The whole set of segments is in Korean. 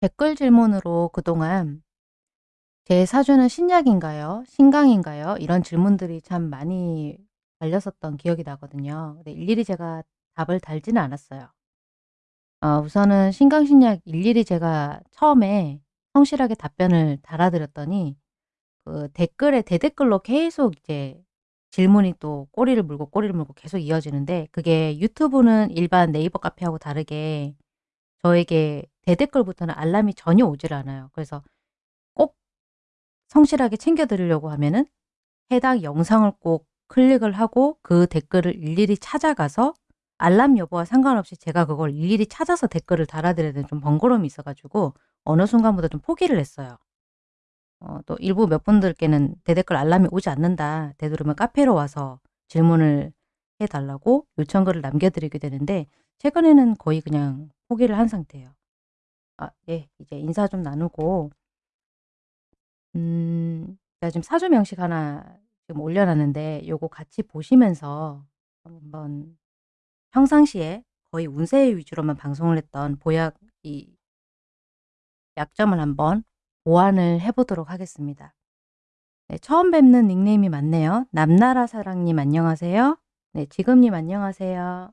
댓글 질문으로 그동안 제 사주는 신약인가요? 신강인가요? 이런 질문들이 참 많이 달렸었던 기억이 나거든요. 근데 일일이 제가 답을 달지는 않았어요. 어 우선은 신강, 신약 일일이 제가 처음에 성실하게 답변을 달아드렸더니 그 댓글에 대댓글로 계속 이제 질문이 또 꼬리를 물고 꼬리를 물고 계속 이어지는데 그게 유튜브는 일반 네이버 카페하고 다르게 저에게 대댓글부터는 알람이 전혀 오질 않아요. 그래서 꼭 성실하게 챙겨 드리려고 하면은 해당 영상을 꼭 클릭을 하고 그 댓글을 일일이 찾아가서 알람 여부와 상관없이 제가 그걸 일일이 찾아서 댓글을 달아드려야 되는 좀 번거로움이 있어 가지고 어느 순간부터 좀 포기를 했어요. 어 또 일부 몇 분들께는 "대댓글 알람이 오지 않는다. 되도록이면 카페로 와서 질문을 해 달라."고 요청글을 남겨 드리게 되는데 최근에는 거의 그냥 포기를 한 상태예요. 아 예. 이제 인사 좀 나누고 음 제가 지금 사주 명식 하나 지금 올려 놨는데 요거 같이 보시면서 한번 평상시에 거의 운세 위주로만 방송을 했던 보약 이 약점을 한번 보완을 해 보도록 하겠습니다. 네 처음 뵙는 닉네임이 많네요. 남나라 사랑님 안녕하세요. 네 지금님 안녕하세요.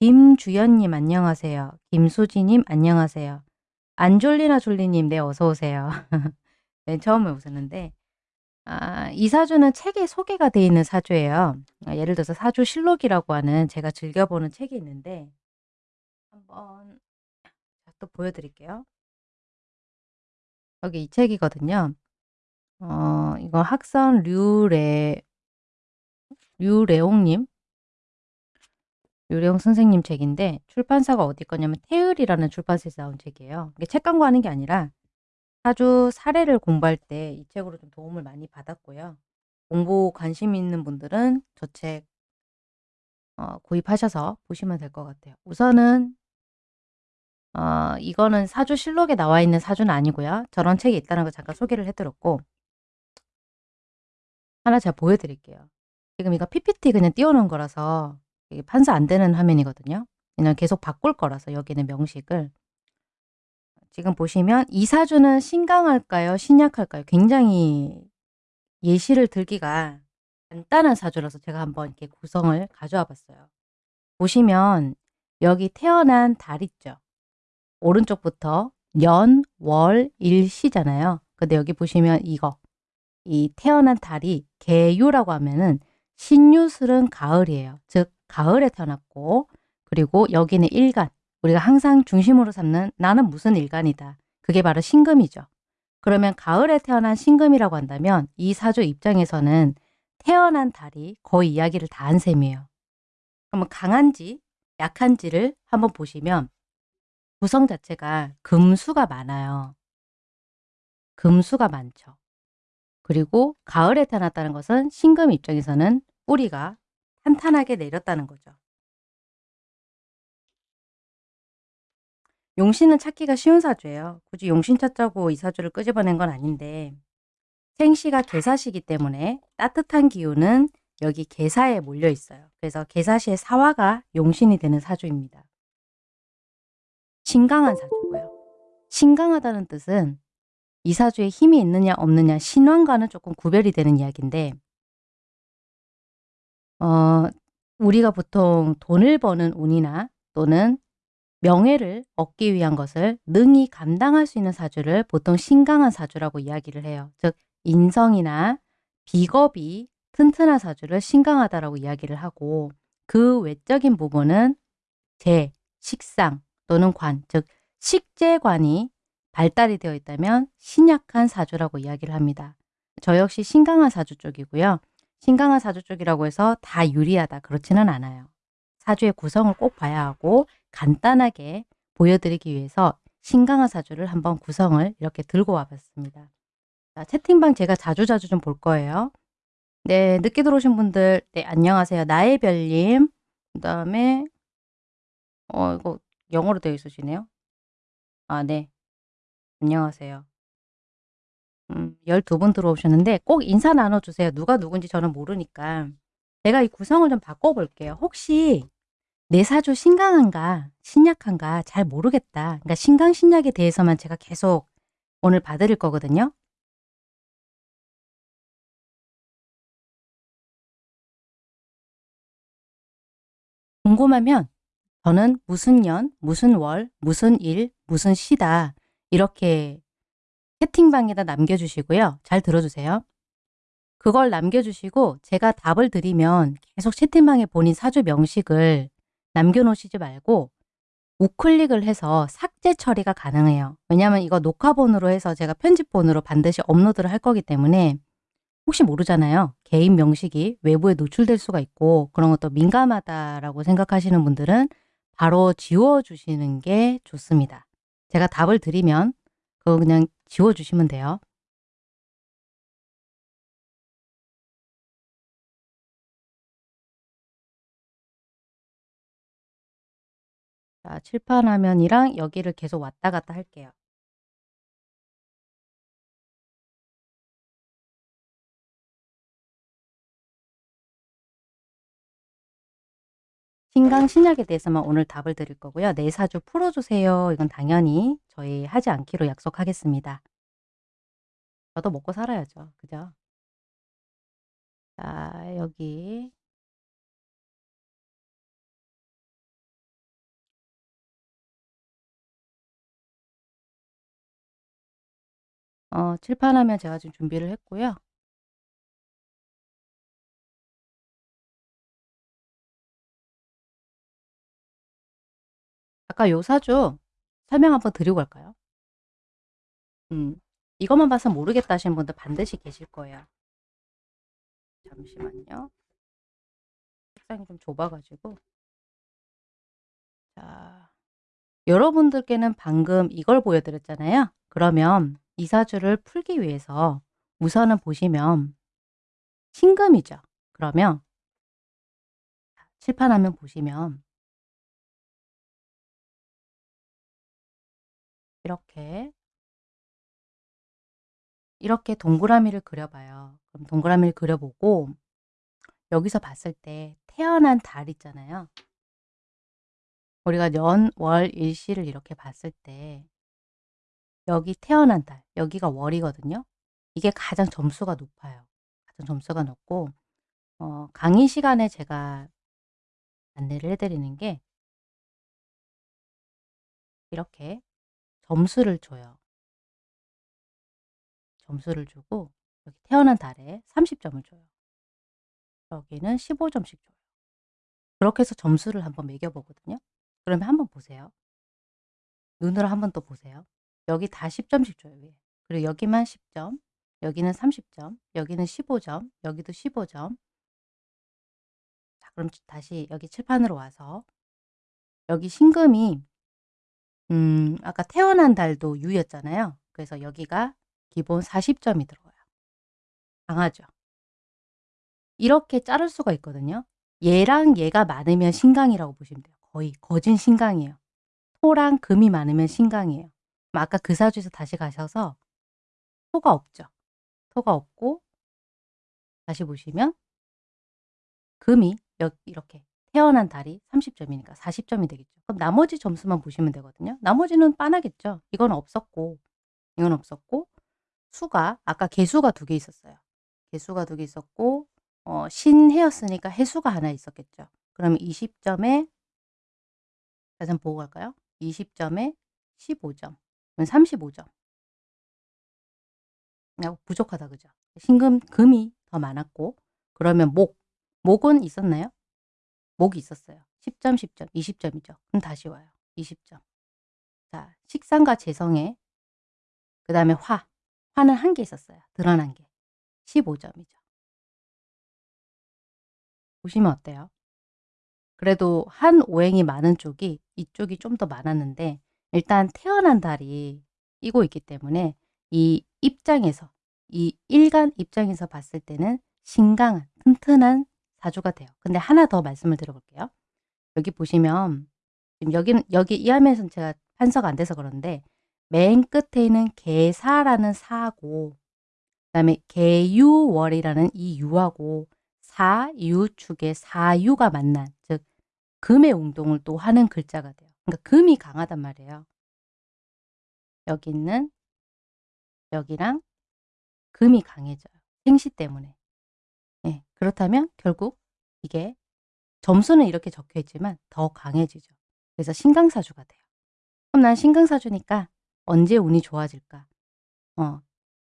김주연님 안녕하세요. 김수지님 안녕하세요. 안졸리나 졸리님 네 어서 오세요. 네 처음 오셨는데 아 이 사주는 책에 소개가 되어 있는 사주예요. 아 예를 들어서 사주 실록이라고 하는 제가 즐겨 보는 책이 있는데 한번 또 보여 드릴게요. 여기 이 책이거든요. 어 이거 학선 류레 류레옹님 류레옹 선생님 책인데 출판사가 어디 거냐면 태을이라는 출판사에서 나온 책이에요. 이게 책 광고하는 게 아니라 사주 사례를 공부할 때 이 책으로 좀 도움을 많이 받았고요. 공부 관심 있는 분들은 저 책 어 구입하셔서 보시면 될 것 같아요. 우선은 어 이거는 사주 실록에 나와 있는 사주는 아니고요. 저런 책이 있다는 걸 잠깐 소개를 해 드렸고 하나 제가 보여 드릴게요. 지금 이거 PPT 그냥 띄워 놓은 거라서 이게 판사 안 되는 화면이거든요. 그냥 계속 바꿀 거라서 여기는 명식을. 지금 보시면 이 사주는 신강할까요? 신약할까요? 굉장히 예시를 들기가 간단한 사주라서 제가 한번 이렇게 구성을 가져와 봤어요. 보시면 여기 태어난 달 있죠. 오른쪽부터 년, 월, 일, 시잖아요. 근데 여기 보시면 이거 이 태어난 달이 개유라고 하면은 신유술은 가을이에요. 즉 가을에 태어났고 그리고 여기는 일간 우리가 항상 중심으로 삼는 '나는 무슨 일간이다.' 그게 바로 신금이죠. 그러면 가을에 태어난 신금이라고 한다면 이 사주 입장에서는 태어난 달이 거의 이야기를 다 한 셈이에요. 그러면 강한지 약한지를 한번 보시면 구성 자체가 금수가 많아요. 금수가 많죠. 그리고 가을에 태어났다는 것은 신금 입장에서는 뿌리가 탄탄하게 내렸다는 거죠. 용신은 찾기가 쉬운 사주예요. 굳이 용신 찾자고 이 사주를 끄집어낸 건 아닌데 생시가 계사시기 때문에 따뜻한 기운은 여기 계사에 몰려 있어요. 그래서 계사시의 사화가 용신이 되는 사주입니다. 신강한 사주고요. 신강하다는 뜻은 이 사주에 힘이 있느냐 없느냐 신왕과는 조금 구별이 되는 이야기인데 어 우리가 보통 돈을 버는 운이나 또는 명예를 얻기 위한 것을 능히 감당할 수 있는 사주를 보통 신강한 사주라고 이야기를 해요. 즉 인성이나 비겁이 튼튼한 사주를 신강하다라고 이야기를 하고 그 외적인 부분은 재, 식상 또는 관, 즉 식재관이 발달이 되어 있다면 신약한 사주라고 이야기를 합니다. 저 역시 신강한 사주 쪽이고요. 신강한 사주 쪽이라고 해서 다 유리하다 그렇지는 않아요. 사주의 구성을 꼭 봐야 하고 간단하게 보여드리기 위해서 신강한 사주를 한번 구성을 이렇게 들고 와봤습니다. 자, 채팅방 제가 자주자주 좀 볼 거예요. 네, 늦게 들어오신 분들 네, 안녕하세요. 나의 별님 그 다음에 어 이거 영어로 되어 있으시네요. 아 네. 안녕하세요. 음 12분 들어오셨는데 꼭 인사 나눠 주세요. 누가 누군지 저는 모르니까. 제가 이 구성을 좀 바꿔 볼게요. 혹시 내 사주 신강한가 신약한가 잘 모르겠다. 그러니까 신강 신약에 대해서만 제가 계속 오늘 봐 드릴 거거든요. 궁금하면 저는 무슨 년, 무슨 월, 무슨 일, 무슨 시다 이렇게 채팅방에다 남겨주시고요. 잘 들어주세요. 그걸 남겨주시고 제가 답을 드리면 계속 채팅방에 본인 사주 명식을 남겨놓으시지 말고 우클릭을 해서 삭제 처리가 가능해요. 왜냐하면 이거 녹화본으로 해서 제가 편집본으로 반드시 업로드를 할 거기 때문에 혹시 모르잖아요. 개인 명식이 외부에 노출될 수가 있고 그런 것도 민감하다라고 생각하시는 분들은 바로 지워주시는 게 좋습니다. 제가 답을 드리면 그거 그냥 지워주시면 돼요. 자, 칠판 화면이랑 여기를 계속 왔다 갔다 할게요. 신강 신약에 대해서만 오늘 답을 드릴 거고요. 내 사주 풀어주세요. 이건 당연히 저희 하지 않기로 약속하겠습니다. 저도 먹고 살아야죠. 그죠? 자, 여기 어, 칠판하면 제가 지금 준비를 했고요. 아까 요 사주 설명 한번 드리고 갈까요? 음, 이것만 봐서 모르겠다 하시는 분들 반드시 계실 거예요. 잠시만요. 책상이 좀 좁아가지고. 자, 여러분들께는 방금 이걸 보여드렸잖아요. 그러면 이 사주를 풀기 위해서 우선은 보시면 신금이죠. 그러면 칠판하면 보시면 이렇게 이렇게 동그라미를 그려봐요. 그럼 동그라미를 그려보고 여기서 봤을 때 태어난 달 있잖아요. 우리가 년, 월, 일시를 이렇게 봤을 때 여기 태어난 달, 여기가 월이거든요. 이게 가장 점수가 높아요. 가장 점수가 높고 어, 강의 시간에 제가 안내를 해드리는 게 이렇게 점수를 줘요. 점수를 주고 여기 태어난 달에 30점을 줘요. 여기는 15점씩 줘요. 그렇게 해서 점수를 한번 매겨보거든요. 그러면 한번 보세요. 눈으로 한번 또 보세요. 여기 다 10점씩 줘요. 위에. 그리고 여기만 10점, 여기는 30점, 여기는 15점, 여기도 15점. 자, 그럼 다시 여기 칠판으로 와서 여기 신금이 음, 아까 태어난 달도 유였잖아요. 그래서 여기가 기본 40점이 들어가요. 강하죠. 이렇게 자를 수가 있거든요. 얘랑 얘가 많으면 신강이라고 보시면 돼요. 거의 거진 신강이에요. 토랑 금이 많으면 신강이에요. 아까 그 사주에서 다시 가셔서 토가 없죠. 토가 없고 다시 보시면 금이 이렇게 태어난 달이 30점이니까 40점이 되겠죠. 그럼 나머지 점수만 보시면 되거든요. 나머지는 빤하겠죠. 이건 없었고 이건 없었고 수가 아까 개수가 두 개 있었어요. 개수가 두 개 있었고 어, 신해였으니까 해수가 하나 있었겠죠. 그러면 20점에 다시 한번 보고 갈까요? 20점에 15점. 35점. 부족하다 그죠? 신금 금이 더 많았고 그러면 목 목은 있었나요? 목이 있었어요. 10점, 10점, 20점이죠. 그럼 다시 와요. 20점. 자, 식상과 재성에 그 다음에 화. 화는 한 개 있었어요. 드러난 게. 15점이죠. 보시면 어때요? 그래도 한 오행이 많은 쪽이 이쪽이 좀 더 많았는데 일단 태어난 달이 이고 있기 때문에 이 입장에서 이 일간 입장에서 봤을 때는 신강한 튼튼한 사주가 돼요. 근데 하나 더 말씀을 드려볼게요. 여기 보시면 지금 여기는 여기 이 화면에서는 제가 판서가 안 돼서 그런데 맨 끝에 있는 개사라는 사하고 그다음에 개유월이라는 이 유하고 사유축의 사유가 만난 즉 금의 운동을 또 하는 글자가 돼요. 그러니까 금이 강하단 말이에요. 여기 있는 여기랑 금이 강해져요. 생시 때문에. 예, 그렇다면 결국 이게 점수는 이렇게 적혀 있지만 더 강해지죠. 그래서 신강사주가 돼요. 그럼 난 신강사주니까 언제 운이 좋아질까? 어,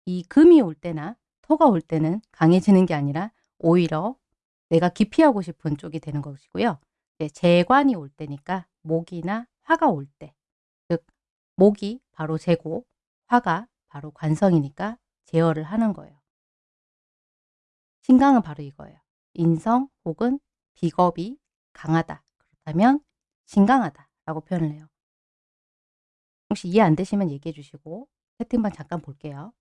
이 금이 올 때나 토가 올 때는 강해지는 게 아니라 오히려 내가 기피하고 싶은 쪽이 되는 것이고요. 네, 재관이 올 때니까 목이나 화가 올 때, 즉 목이 바로 재고 화가 바로 관성이니까 제어를 하는 거예요. 신강은 바로 이거예요. 인성 혹은 비겁이 강하다. 그렇다면 신강하다 라고 표현을 해요. 혹시 이해 안 되시면 얘기해 주시고 채팅방 잠깐 볼게요.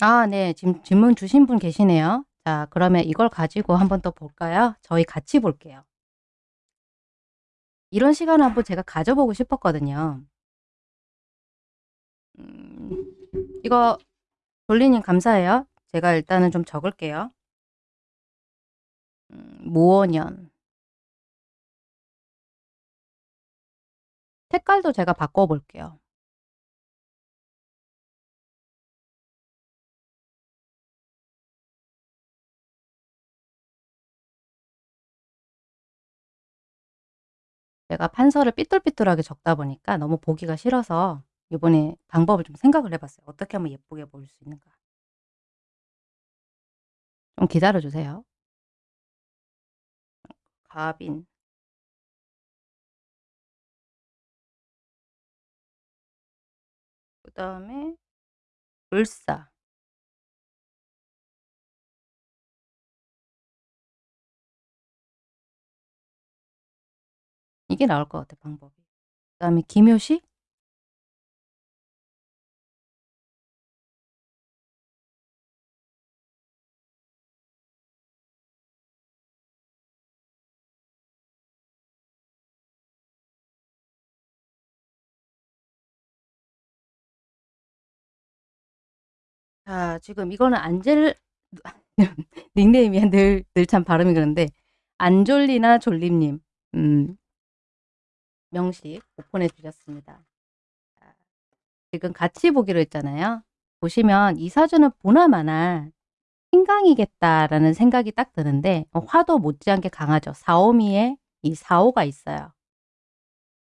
아, 네. 지금 질문 주신 분 계시네요. 자, 그러면 이걸 가지고 한번 더 볼까요? 저희 같이 볼게요. 이런 시간을 한번 제가 가져보고 싶었거든요. 음, 이거 돌리님 감사해요. 제가 일단은 좀 적을게요. 음, 모원년 색깔도 제가 바꿔볼게요. 제가 판서를 삐뚤삐뚤하게 적다 보니까 너무 보기가 싫어서 이번에 방법을 좀 생각을 해봤어요. 어떻게 하면 예쁘게 보일 수 있는가. 좀 기다려주세요. 갑인 그 다음에 을사 이게 나올 것 같아 방법이. 그 다음에 기묘식 자 지금 이거는 안젤 닉네임이 늘 늘 참 발음이 그런데 안졸리나 졸림님 음, 명식 오픈해 주셨습니다. 지금 같이 보기로 했잖아요. 보시면 이 사주는 보나마나 신강이겠다라는 생각이 딱 드는데 어, 화도 못지않게 강하죠. 사오미에 이 사오가 있어요.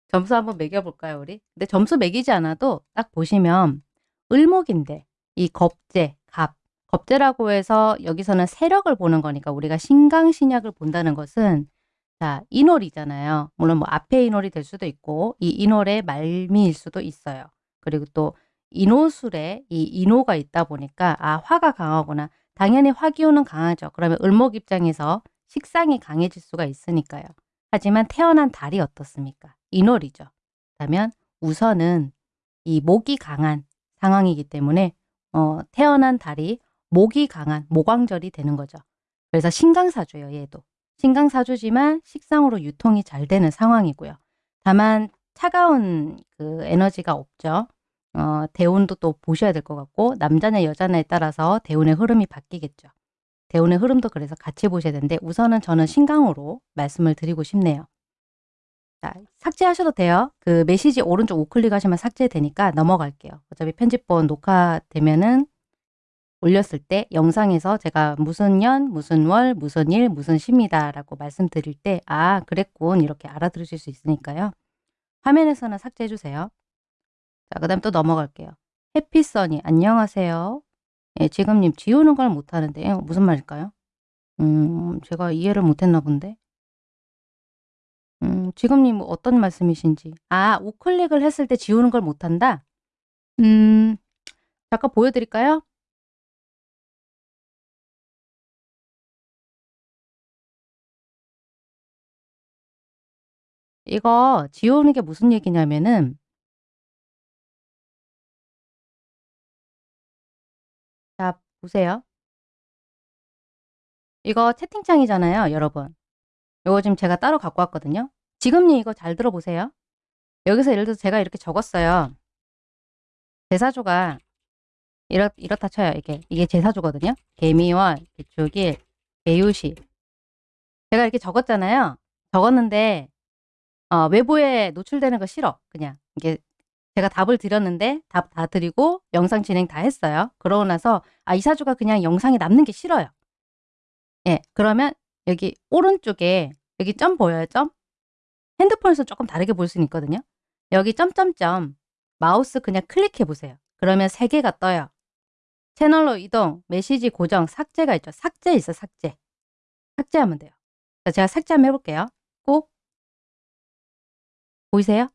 점수 한번 매겨볼까요 우리? 근데 점수 매기지 않아도 딱 보시면 을목인데 이 겁재, 갑, 겁재라고 해서 여기서는 세력을 보는 거니까 우리가 신강신약을 본다는 것은 자 인월이잖아요. 물론 뭐 앞에 인월이 될 수도 있고 이 인월의 말미일 수도 있어요. 그리고 또 인호술에 이 인호가 있다 보니까 아 화가 강하구나. 당연히 화기운은 강하죠. 그러면 을목 입장에서 식상이 강해질 수가 있으니까요. 하지만 태어난 달이 어떻습니까? 인월이죠. 그러면 우선은 이 목이 강한 상황이기 때문에 어, 태어난 달이 목이 강한 모광절이 되는 거죠. 그래서 신강사주예요. 얘도. 신강사주지만 식상으로 유통이 잘 되는 상황이고요. 다만 차가운 그 에너지가 없죠. 어, 대운도 또 보셔야 될 것 같고 남자냐 여자냐에 따라서 대운의 흐름이 바뀌겠죠. 대운의 흐름도 그래서 같이 보셔야 되는데 우선은 저는 신강으로 말씀을 드리고 싶네요. 자, 삭제하셔도 돼요. 그 메시지 오른쪽 우클릭 하시면 삭제되니까 넘어갈게요. 어차피 편집본 녹화되면은 올렸을 때 영상에서 제가 무슨 년, 무슨 월, 무슨 일, 무슨 시입니다 라고 말씀드릴 때 아, 그랬군 이렇게 알아들으실 수 있으니까요. 화면에서는 삭제해 주세요. 자, 그 다음 또 넘어갈게요. 해피써니 안녕하세요. 예, 지금님 지우는 걸 못하는데 무슨 말일까요? 음, 제가 이해를 못했나 본데. 음, 지금님 어떤 말씀이신지. 아, 우클릭을 했을 때 지우는 걸 못한다? 음, 잠깐 보여드릴까요? 이거 지우는 게 무슨 얘기냐면은 자, 보세요. 이거 채팅창이잖아요, 여러분. 이거 지금 제가 따로 갖고 왔거든요. 지금님 이거 잘 들어보세요. 여기서 예를 들어서 제가 이렇게 적었어요. 제사주가 이렇, 이렇다 쳐요. 이게 이게 제사주거든요. 개미월, 기축일, 개유시. 제가 이렇게 적었잖아요. 적었는데 어 외부에 노출되는 거 싫어. 그냥 이게 제가 답을 드렸는데 답 다 드리고 영상 진행 다 했어요. 그러고 나서 아 이 사주가 그냥 영상에 남는 게 싫어요. 예. 그러면 여기 오른쪽에 여기 점 보여요, 점? 핸드폰에서 조금 다르게 볼 수는 있거든요. 여기 점점점 마우스 그냥 클릭해 보세요. 그러면 3 개가 떠요. 채널로 이동, 메시지 고정, 삭제가 있죠. 삭제 있어, 삭제. 삭제하면 돼요. 자, 제가 삭제 한번 해 볼게요. 꼭 보이세요?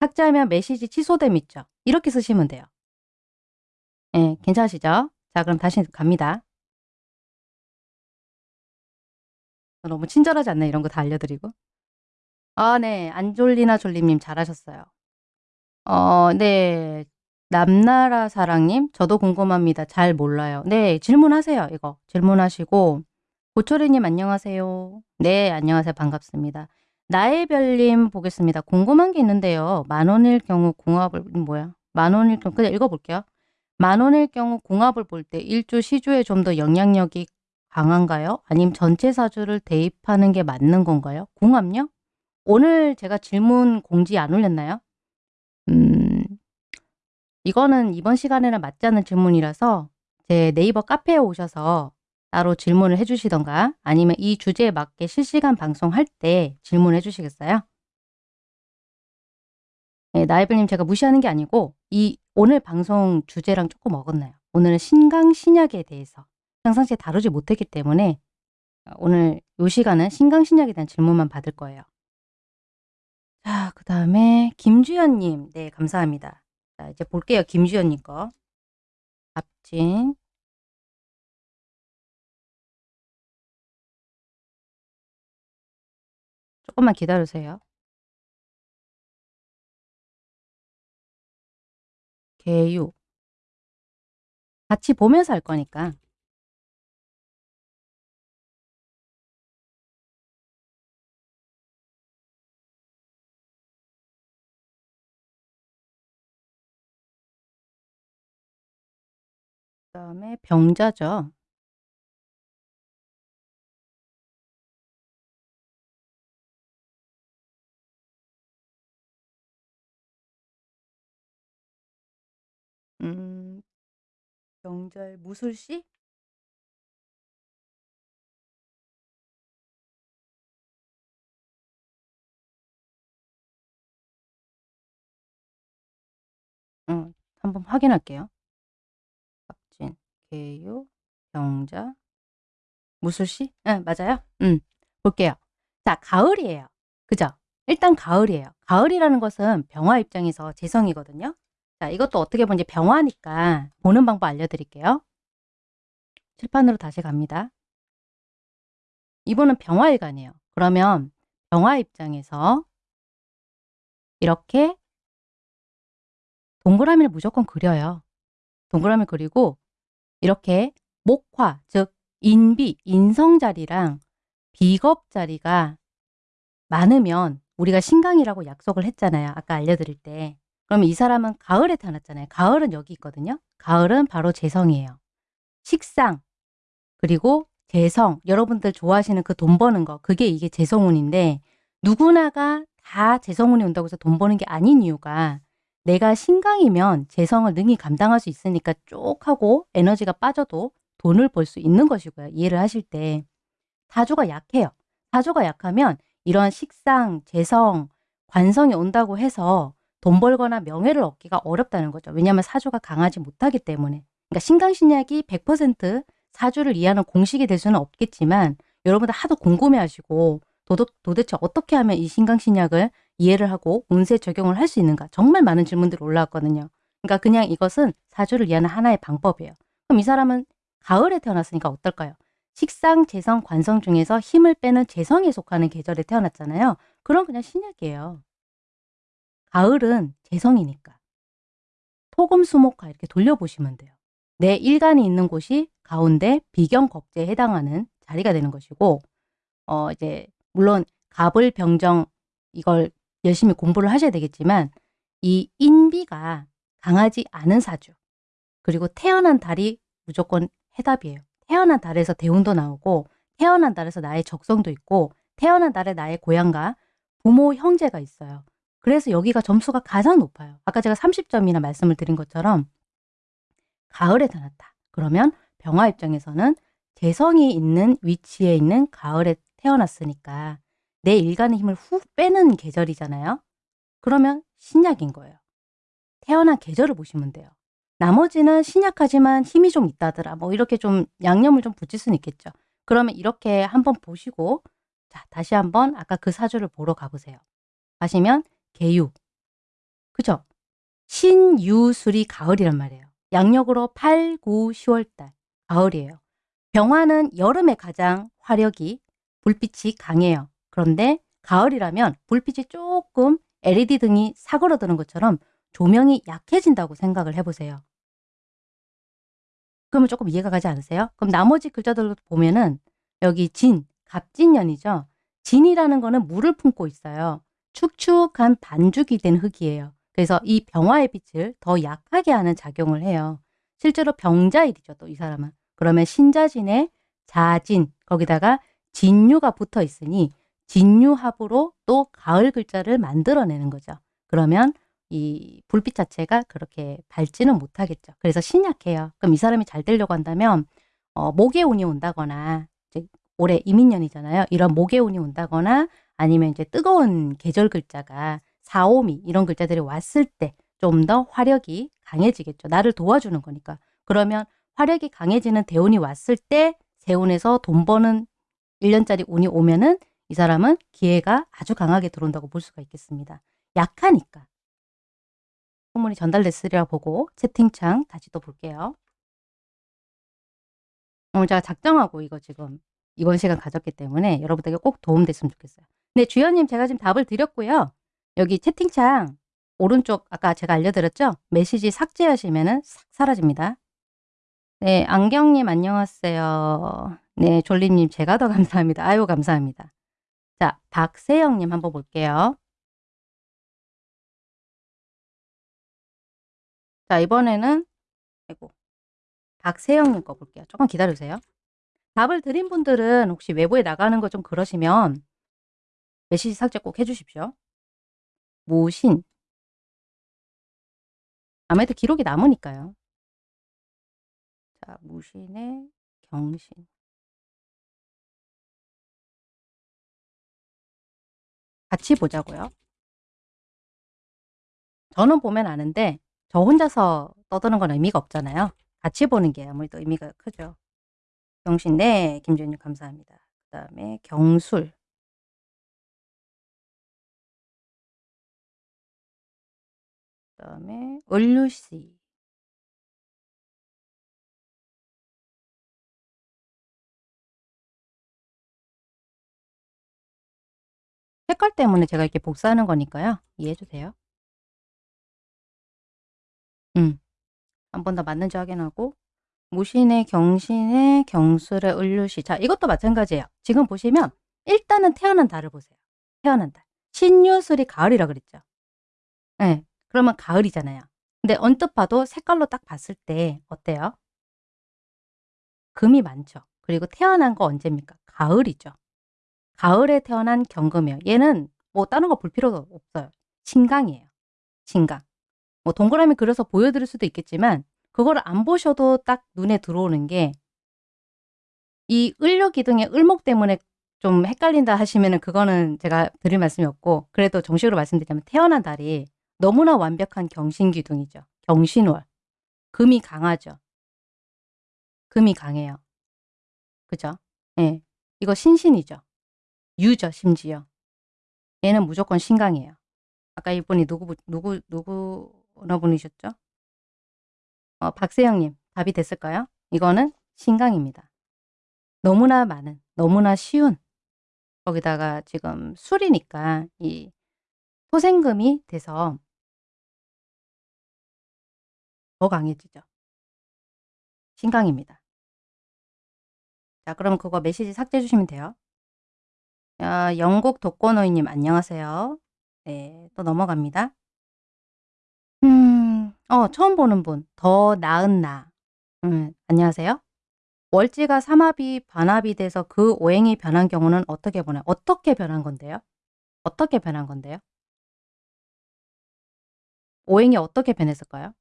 삭제하면 메시지 취소됨 있죠. 이렇게 쓰시면 돼요. 예, 괜찮으시죠? 자, 그럼 다시 갑니다. 너무 친절하지 않나요? 이런 거 다 알려드리고. 아, 네. 안졸리나 졸리님 잘하셨어요. 어, 네. 남나라 사랑님, 저도 궁금합니다. 잘 몰라요. 네, 질문하세요. 이거 질문하시고 고초리님 안녕하세요. 네, 안녕하세요. 반갑습니다. 나의 별님 보겠습니다. 궁금한 게 있는데요. 만원일 경우 궁합을 뭐야? 만원일 경우 그냥 읽어볼게요. 만원일 경우 궁합을 볼 때 일주 시주에 좀 더 영향력이 강한가요? 아니면 전체 사주를 대입하는 게 맞는 건가요? 궁합요? 오늘 제가 질문 공지 안 올렸나요? 음, 이거는 이번 시간에는 맞지 않는 질문이라서 제 네이버 카페에 오셔서 따로 질문을 해주시던가 아니면 이 주제에 맞게 실시간 방송할 때 질문해 주시겠어요? 네, 나이블님 제가 무시하는 게 아니고 이 오늘 방송 주제랑 조금 어긋나요. 오늘은 신강 신약에 대해서 평상시에 다루지 못했기 때문에 오늘 이 시간은 신강 신약에 대한 질문만 받을 거예요. 자, 그 다음에 김주연님. 네, 감사합니다. 자, 이제 볼게요. 김주연님 거. 갑진. 조금만 기다리세요. 개유. 같이 보면서 할 거니까. 그다음에 병자죠. 음. 병자의 무술씨? 음. 한번 확인할게요. 개유, 병자, 무술씨? 예, 맞아요. 음. 볼게요. 자, 가을이에요. 그죠? 일단 가을이에요. 가을이라는 것은 병화 입장에서 재성이거든요. 자, 이것도 어떻게 보면 이제 병화니까 보는 방법 알려드릴게요. 칠판으로 다시 갑니다. 이분은 병화일간이에요. 그러면 병화 입장에서 이렇게 동그라미를 무조건 그려요. 동그라미 그리고 이렇게 목화, 즉 인비, 인성자리랑 비겁자리가 많으면 우리가 신강이라고 약속을 했잖아요. 아까 알려드릴 때. 그러면 이 사람은 가을에 태어났잖아요. 가을은 여기 있거든요. 가을은 바로 재성이에요. 식상, 그리고 재성, 여러분들 좋아하시는 그 돈 버는 거, 그게 이게 재성운인데 누구나가 다 재성운이 온다고 해서 돈 버는 게 아닌 이유가 내가 신강이면 재성을 능히 감당할 수 있으니까 쭉 하고 에너지가 빠져도 돈을 벌 수 있는 것이고요. 이해를 하실 때. 사주가 약해요. 사주가 약하면 이런 식상, 재성, 관성이 온다고 해서 돈 벌거나 명예를 얻기가 어렵다는 거죠. 왜냐하면 사주가 강하지 못하기 때문에. 그러니까 신강신약이 100% 사주를 이해하는 공식이 될 수는 없겠지만 여러분들 하도 궁금해하시고 도도, 도대체 어떻게 하면 이 신강신약을 이해를 하고 운세 적용을 할 수 있는가 정말 많은 질문들이 올라왔거든요. 그러니까 그냥 이것은 사주를 이해하는 하나의 방법이에요. 그럼 이 사람은 가을에 태어났으니까 어떨까요? 식상, 재성, 관성 중에서 힘을 빼는 재성에 속하는 계절에 태어났잖아요. 그럼 그냥 신약이에요. 가을은 재성이니까. 토금, 수목화 이렇게 돌려보시면 돼요. 내 일간이 있는 곳이 가운데 비경겁제에 해당하는 자리가 되는 것이고 어 이제 물론 갑을 병정 이걸 열심히 공부를 하셔야 되겠지만 이 인비가 강하지 않은 사주 그리고 태어난 달이 무조건 해답이에요. 태어난 달에서 대운도 나오고 태어난 달에서 나의 적성도 있고 태어난 달에 나의 고향과 부모, 형제가 있어요. 그래서 여기가 점수가 가장 높아요. 아까 제가 30점이나 말씀을 드린 것처럼 가을에 태어났다. 그러면 병화 입장에서는 재성이 있는 위치에 있는 가을에 태어났으니까 내 일간의 힘을 훅 빼는 계절이잖아요. 그러면 신약인 거예요. 태어난 계절을 보시면 돼요. 나머지는 신약하지만 힘이 좀 있다더라. 뭐 이렇게 좀 양념을 좀 붙일 수는 있겠죠. 그러면 이렇게 한번 보시고 자 다시 한번 아까 그 사주를 보러 가보세요. 가시면 개유. 그죠? 신유술이 가을이란 말이에요. 양력으로 8, 9, 10월달 가을이에요. 병화는 여름에 가장 화력이 불빛이 강해요. 그런데 가을이라면 불빛이 조금 LED 등이 사그러드는 것처럼 조명이 약해진다고 생각을 해보세요. 그러면 조금 이해가 가지 않으세요? 그럼 나머지 글자들로 보면은 여기 진, 갑진년이죠. 진이라는 거는 물을 품고 있어요. 축축한 반죽이 된 흙이에요. 그래서 이 병화의 빛을 더 약하게 하는 작용을 해요. 실제로 병자일이죠. 또 이 사람은. 그러면 신자진에 자진 거기다가 진유가 붙어 있으니 진유합으로 또 가을 글자를 만들어내는 거죠. 그러면 이 불빛 자체가 그렇게 밝지는 못하겠죠. 그래서 신약해요. 그럼 이 사람이 잘 되려고 한다면 어, 목의 운이 온다거나 이제 올해 이민년이잖아요. 이런 목의 운이 온다거나 아니면 이제 뜨거운 계절 글자가 사오미 이런 글자들이 왔을 때 좀 더 화력이 강해지겠죠. 나를 도와주는 거니까. 그러면 화력이 강해지는 대운이 왔을 때 세운에서 돈 버는 1년짜리 운이 오면은 이 사람은 기회가 아주 강하게 들어온다고 볼 수가 있겠습니다. 약하니까. 소문이 전달됐으리라 보고 채팅창 다시 또 볼게요. 오늘 제가 작정하고 이거 지금 이번 시간 가졌기 때문에 여러분들에게 꼭 도움됐으면 좋겠어요. 네, 주연님 제가 지금 답을 드렸고요. 여기 채팅창 오른쪽 아까 제가 알려드렸죠? 메시지 삭제하시면 싹 사라집니다. 네, 안경님 안녕하세요. 네, 졸리님 제가 더 감사합니다. 아유 감사합니다. 자, 박세영님 한번 볼게요. 자, 이번에는 아이고 박세영님 거 볼게요. 조금 기다려주세요. 답을 드린 분들은 혹시 외부에 나가는 거 좀 그러시면 메시지 삭제 꼭 해주십시오. 무신 아무래도 기록이 남으니까요. 자, 무신의 경신 같이 보자고요. 저는 보면 아는데 저 혼자서 떠드는 건 의미가 없잖아요. 같이 보는 게 아무래도 의미가 크죠. 경신 네 김준님 감사합니다. 그 다음에 경술 그 다음에 을류씨 색깔 때문에 제가 이렇게 복사하는 거니까요. 이해해 주세요. 음. 한 번 더 맞는지 확인하고 무신의 경신의 경술의 을류시 자 이것도 마찬가지예요. 지금 보시면 일단은 태어난 달을 보세요. 태어난 달. 신유술이 가을이라 그랬죠. 네, 그러면 가을이잖아요. 근데 언뜻 봐도 색깔로 딱 봤을 때 어때요? 금이 많죠. 그리고 태어난 거 언제입니까? 가을이죠. 가을에 태어난 경금이에요. 얘는 뭐 다른 거 볼 필요도 없어요. 신강이에요. 신강. 뭐 동그라미 그려서 보여드릴 수도 있겠지만 그거를 안 보셔도 딱 눈에 들어오는 게 이 을료기둥의 을목 때문에 좀 헷갈린다 하시면 은 그거는 제가 드릴 말씀이 없고 그래도 정식으로 말씀드리자면 태어난 달이 너무나 완벽한 경신기둥이죠. 경신월. 금이 강하죠. 금이 강해요. 그죠? 예. 네. 이거 신신이죠. 유죠, 심지어. 얘는 무조건 신강이에요. 아까 이분이 누구, 누구, 누구, 어느 분이셨죠? 어, 박세영님, 답이 됐을까요? 이거는 신강입니다. 너무나 많은, 너무나 쉬운, 거기다가 지금 술이니까 이 토생금이 돼서 더 강해지죠. 신강입니다. 자, 그럼 그거 메시지 삭제해 주시면 돼요. 야, 영국 독거노이님 안녕하세요. 네, 또 넘어갑니다. 음, 어, 처음 보는 분. 더 나은 나. 음, 안녕하세요. 월지가 삼합이 반합이 돼서 그 오행이 변한 경우는 어떻게 보나요? 어떻게 변한 건데요? 어떻게 변한 건데요? 오행이 어떻게 변했을까요?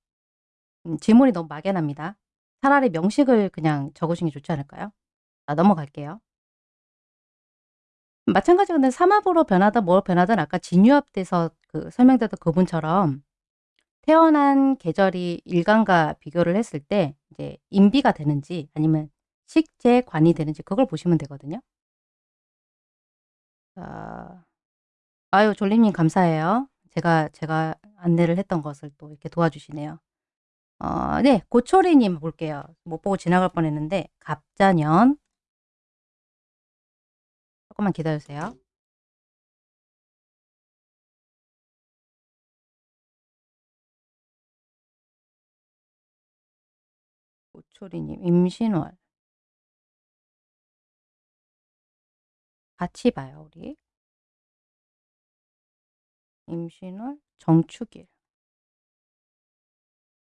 음 질문이 너무 막연합니다. 차라리 명식을 그냥 적으시는 게 좋지 않을까요? 아 넘어갈게요. 마찬가지로 근데 삼합으로 변하든 뭐 변하든 아까 진유합돼서 그 설명드렸던 그분처럼 태어난 계절이 일간과 비교를 했을 때 이제 인비가 되는지 아니면 식재관이 되는지 그걸 보시면 되거든요. 자. 아유 졸림님 감사해요. 제가, 제가 안내를 했던 것을 또 이렇게 도와주시네요. 어 네. 고초리님 볼게요. 못 보고 지나갈 뻔했는데 갑자년 조금만 기다려 주세요. 고초리님 임신월. 같이 봐요 우리. 임신월, 정축일.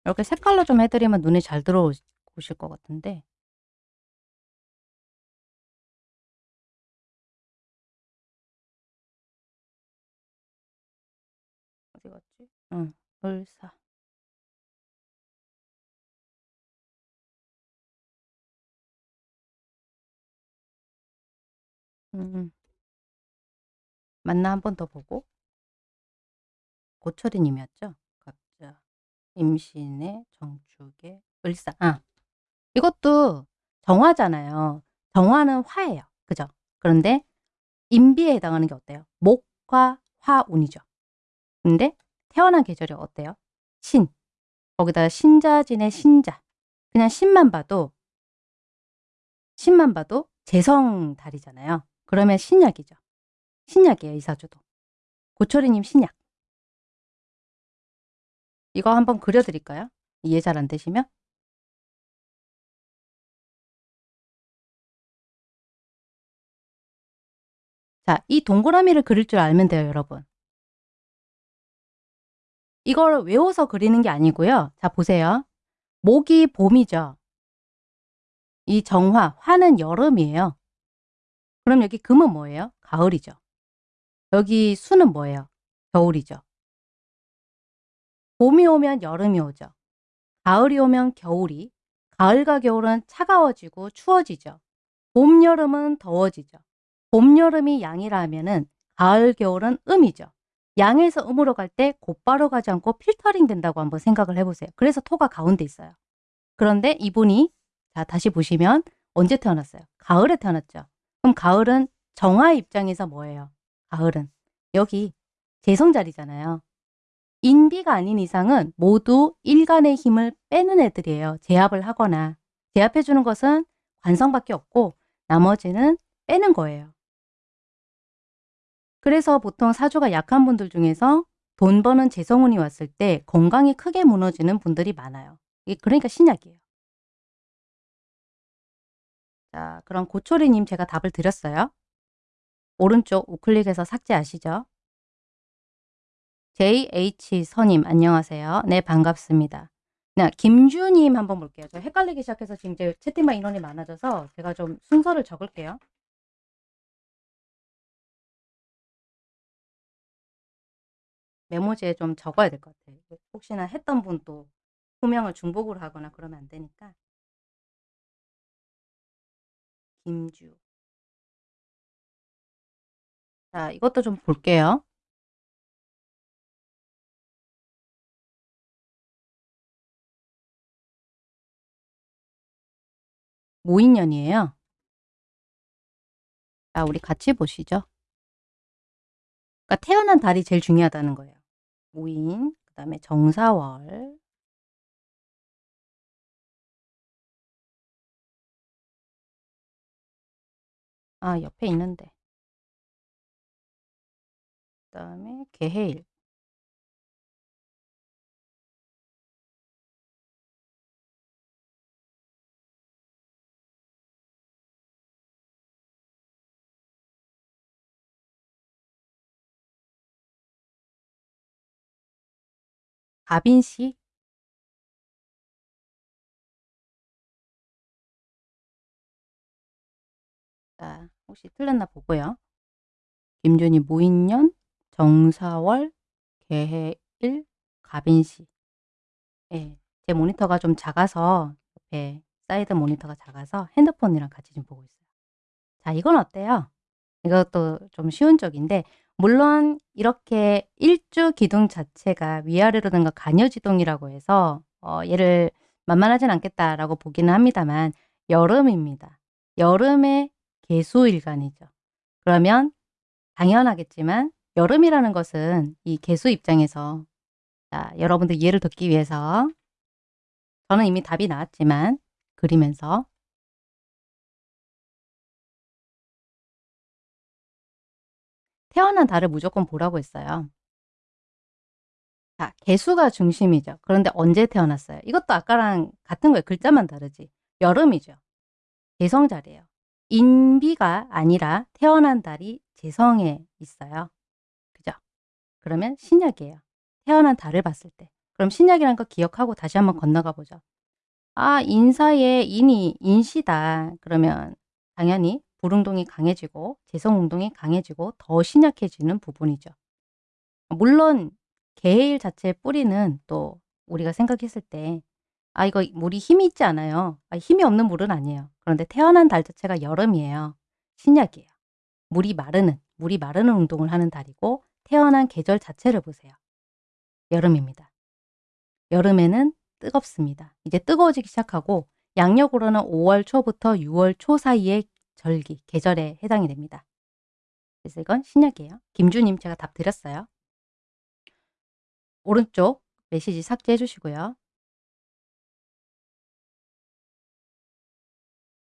이렇게 색깔로 좀 해 드리면 눈에 잘 들어오시 오실 것 같은데 응. 을사. 음음. 맞나 한 번 더 보고. 고철이 님이었죠? 갑자, 임신의, 정축의, 을사. 아. 이것도 정화잖아요. 정화는 화예요. 그죠? 그런데 인비에 해당하는 게 어때요? 목 화, 화운이죠. 근데 태어난 계절이 어때요? 신. 거기다가 신자진의 신자. 그냥 신만 봐도 신만 봐도 재성 달이잖아요. 그러면 신약이죠. 신약이에요, 이 사주도. 고철이 님 신약. 이거 한번 그려 드릴까요? 이해 잘 안 되시면? 자, 이 동그라미를 그릴 줄 알면 돼요, 여러분. 이걸 외워서 그리는 게 아니고요. 자 보세요. 목이 봄이죠. 이 정화, 화는 여름이에요. 그럼 여기 금은 뭐예요? 가을이죠. 여기 수는 뭐예요? 겨울이죠. 봄이 오면 여름이 오죠. 가을이 오면 겨울이, 가을과 겨울은 차가워지고 추워지죠. 봄, 여름은 더워지죠. 봄, 여름이 양이라 하면은 가을, 겨울은 음이죠. 양에서 음으로 갈 때 곧바로 가지 않고 필터링 된다고 한번 생각을 해 보세요. 그래서 토가 가운데 있어요. 그런데 이분이 자 다시 보시면 언제 태어났어요? 가을에 태어났죠. 그럼 가을은 정화 입장에서 뭐예요? 가을은 여기 재성 자리잖아요. 인비가 아닌 이상은 모두 일간의 힘을 빼는 애들이에요. 제압을 하거나. 제압해 주는 것은 관성밖에 없고 나머지는 빼는 거예요. 그래서 보통 사주가 약한 분들 중에서 돈 버는 재성운이 왔을 때 건강이 크게 무너지는 분들이 많아요. 그러니까 신약이에요. 자 그럼 고초리님 제가 답을 드렸어요. 오른쪽 우클릭해서 삭제하시죠. JH선님 안녕하세요. 네 반갑습니다. 네, 김주님 한번 볼게요. 저 헷갈리기 시작해서 지금 이제 채팅방 인원이 많아져서 제가 좀 순서를 적을게요. 메모지에 좀 적어야 될 것 같아요. 혹시나 했던 분 또 호명을 중복으로 하거나 그러면 안 되니까. 김주. 자 이것도 좀 볼게요. 모인년이에요. 자 우리 같이 보시죠. 그러니까 태어난 달이 제일 중요하다는 거예요. 모인, 그 다음에 정사월. 아 옆에 있는데. 그 다음에 개해일. 갑인시 혹시 틀렸나 보고요. 김준이 무인년, 정사월, 계해일, 갑인시. 예. 제 모니터가 좀 작아서 옆에 사이드 모니터가 작아서 핸드폰이랑 같이 지금 보고 있어요. 자 이건 어때요? 이것도 좀 쉬운 쪽인데 물론 이렇게 일주 기둥 자체가 위아래로 된 거 간여지동이라고 해서 어 얘를 만만하진 않겠다라고 보기는 합니다만 여름입니다. 여름의 개수일간이죠. 그러면 당연하겠지만 여름이라는 것은 이 개수 입장에서 자 여러분들 이해를 돕기 위해서 저는 이미 답이 나왔지만 그리면서 태어난 달을 무조건 보라고 했어요. 자, 개수가 중심이죠. 그런데 언제 태어났어요? 이것도 아까랑 같은 거예요. 글자만 다르지. 여름이죠. 개성자리예요. 인비가 아니라 태어난 달이 재성에 있어요. 그죠? 그러면 신약이에요. 태어난 달을 봤을 때. 그럼 신약이란 거 기억하고 다시 한번 건너가 보죠. 아, 인사에 인이 인시다. 그러면 당연히 불운동이 강해지고 재성운동이 강해지고 더 신약해지는 부분이죠. 물론 개일 자체의 뿌리는 또 우리가 생각했을 때 아 이거 물이 힘이 있지 않아요. 아, 힘이 없는 물은 아니에요. 그런데 태어난 달 자체가 여름이에요. 신약이에요. 물이 마르는 물이 마르는 운동을 하는 달이고 태어난 계절 자체를 보세요. 여름입니다. 여름에는 뜨겁습니다. 이제 뜨거워지기 시작하고 양력으로는 5월 초부터 6월 초 사이의 절기, 계절에 해당이 됩니다. 그래서 이건 신약이에요. 김주님 제가 답 드렸어요. 오른쪽 메시지 삭제해 주시고요.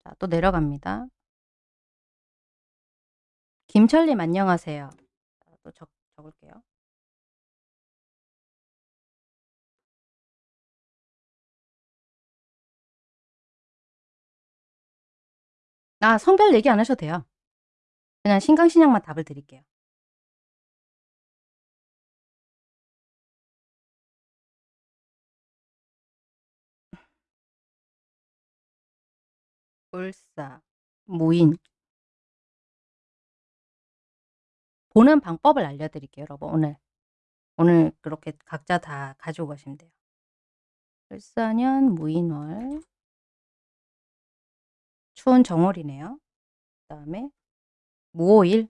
자, 또 내려갑니다. 김철님 안녕하세요. 또 적, 적을게요. 아 성별 얘기 안 하셔도 돼요. 그냥 신강신약만 답을 드릴게요. 불사, 무인 보는 방법을 알려드릴게요 여러분 오늘. 오늘 그렇게 각자 다 가지고 가시면 돼요. 불사년 무인월 추운 정월이네요. 그 다음에 무오일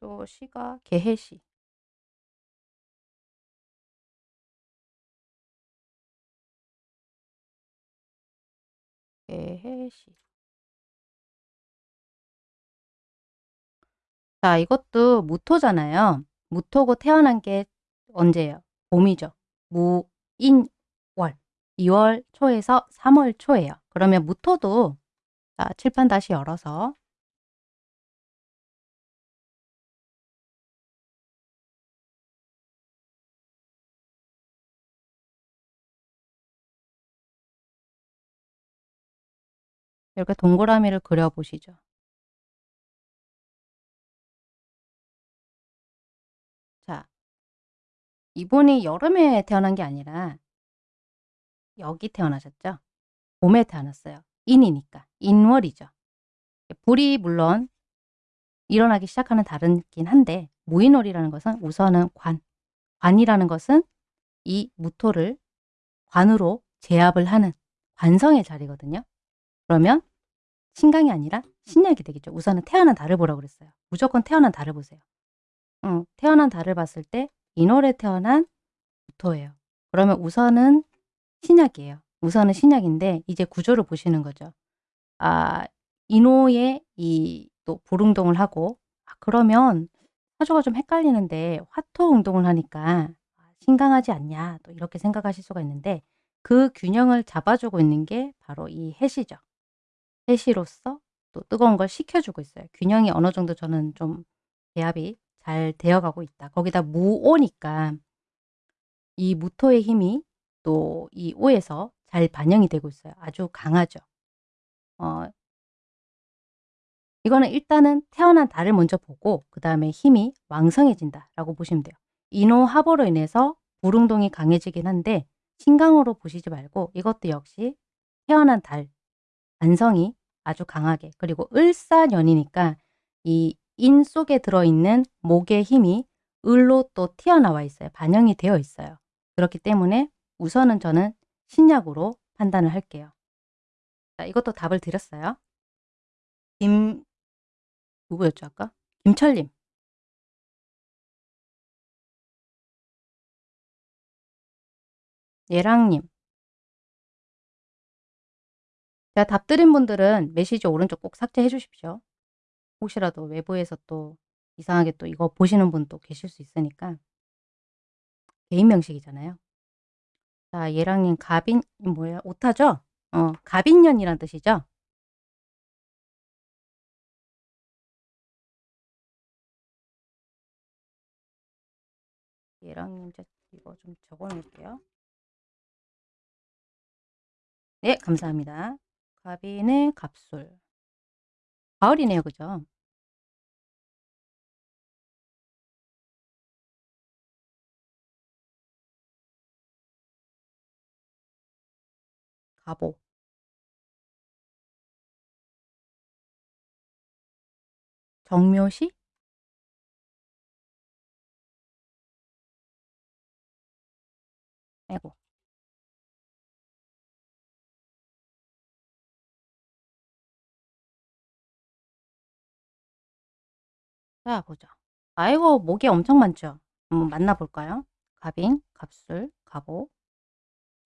또 시가 개해시 개해시 자 이것도 무토잖아요. 무토고 태어난 게 언제예요? 봄이죠. 무 인 월 2월 초에서 3월 초예요. 그러면 무토도 자, 칠판 다시 열어서 이렇게 동그라미를 그려보시죠. 이분이 여름에 태어난 게 아니라 여기 태어나셨죠? 봄에 태어났어요. 인이니까. 인월이죠. 불이 물론 일어나기 시작하는 다르긴 한데 무인월이라는 것은 우선은 관, 관이라는 것은 이 무토를 관으로 제압을 하는 관성의 자리거든요. 그러면 신강이 아니라 신약이 되겠죠. 우선은 태어난 달을 보라고 그랬어요. 무조건 태어난 달을 보세요. 응, 태어난 달을 봤을 때 인월에 태어난 무토예요. 그러면 우선은 신약이에요. 우선은 신약인데 이제 구조를 보시는 거죠. 아, 인호의 이또 불응동을 하고 아, 그러면 사주가 좀 헷갈리는데 화토 운동을 하니까 신강하지 않냐 또 이렇게 생각하실 수가 있는데 그 균형을 잡아주고 있는 게 바로 이 해시죠. 해시로서 또 뜨거운 걸 식혀주고 있어요. 균형이 어느 정도 저는 좀 배합이 잘 되어가고 있다. 거기다 무오니까 이 무토의 힘이 또 이 오에서 잘 반영이 되고 있어요. 아주 강하죠. 어, 이거는 일단은 태어난 달을 먼저 보고 그 다음에 힘이 왕성해진다 라고 보시면 돼요. 인호합으로 인해서 불응동이 강해지긴 한데 신강으로 보시지 말고 이것도 역시 태어난 달, 안성이 아주 강하게 그리고 을사년이니까 이 인 속에 들어있는 목의 힘이 을로 또 튀어나와 있어요. 반영이 되어 있어요. 그렇기 때문에 우선은 저는 신약으로 판단을 할게요. 자, 이것도 답을 드렸어요. 김 누구였죠 아까? 김철님. 예랑님. 제가 답 드린 분들은 메시지 오른쪽 꼭 삭제해 주십시오. 혹시라도 외부에서 또 이상하게 또 이거 보시는 분도 계실 수 있으니까. 개인 명식이잖아요. 자, 예랑님 갑인 뭐예요? 오타죠? 어, 갑인년이란 뜻이죠? 예랑님 이거 좀 적어 놓을게요. 네, 감사합니다. 갑인의 갑술. 가을이네요. 그죠? 가보. 정묘시? 아이고. 자 보자. 아이고 목이 엄청 많죠. 한번 만나볼까요? 갑인, 갑술, 갑오,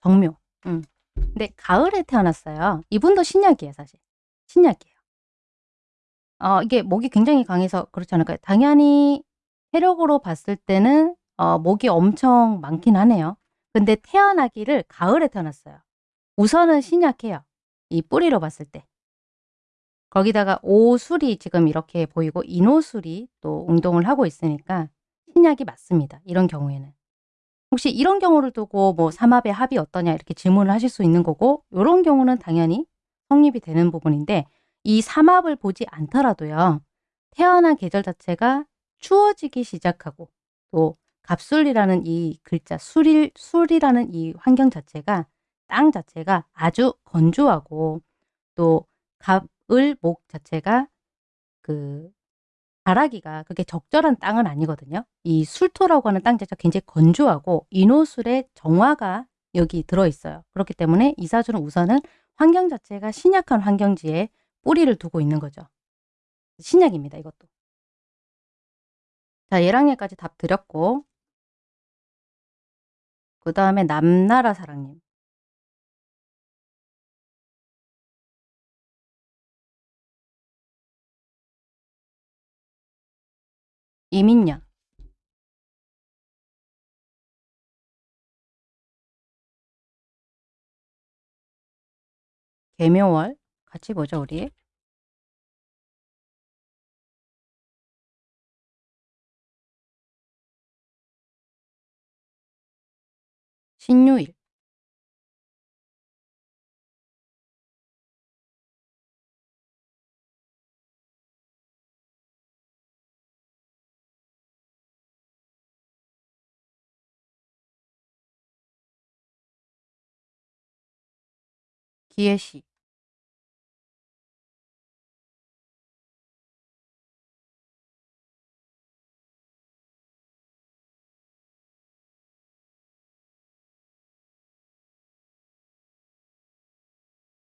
정묘. 음. 근데 가을에 태어났어요. 이분도 신약이에요 사실. 신약이에요. 어 이게 목이 굉장히 강해서 그렇지 않을까요? 당연히 세력으로 봤을 때는 어 목이 엄청 많긴 하네요. 근데 태어나기를 가을에 태어났어요. 우선은 신약해요. 이 뿌리로 봤을 때. 거기다가 오술이 지금 이렇게 보이고 인오술이 또 운동을 하고 있으니까 신약이 맞습니다. 이런 경우에는. 혹시 이런 경우를 두고 뭐 삼합의 합이 어떠냐 이렇게 질문을 하실 수 있는 거고 이런 경우는 당연히 성립이 되는 부분인데 이 삼합을 보지 않더라도요. 태어난 계절 자체가 추워지기 시작하고 또 갑술이라는 이 글자 술일, 술이라는 이 환경 자체가 땅 자체가 아주 건조하고 또 갑, 을, 목 자체가 그 자라기가 그게 적절한 땅은 아니거든요. 이 술토라고 하는 땅 자체가 굉장히 건조하고 인호술의 정화가 여기 들어있어요. 그렇기 때문에 이사주는 우선은 환경 자체가 신약한 환경지에 뿌리를 두고 있는 거죠. 신약입니다. 이것도. 자, 예랑예까지 답 드렸고 그 다음에 남나라 사랑님. 이민년. 개묘월. 같이 보죠 우리. 신유일 기예시.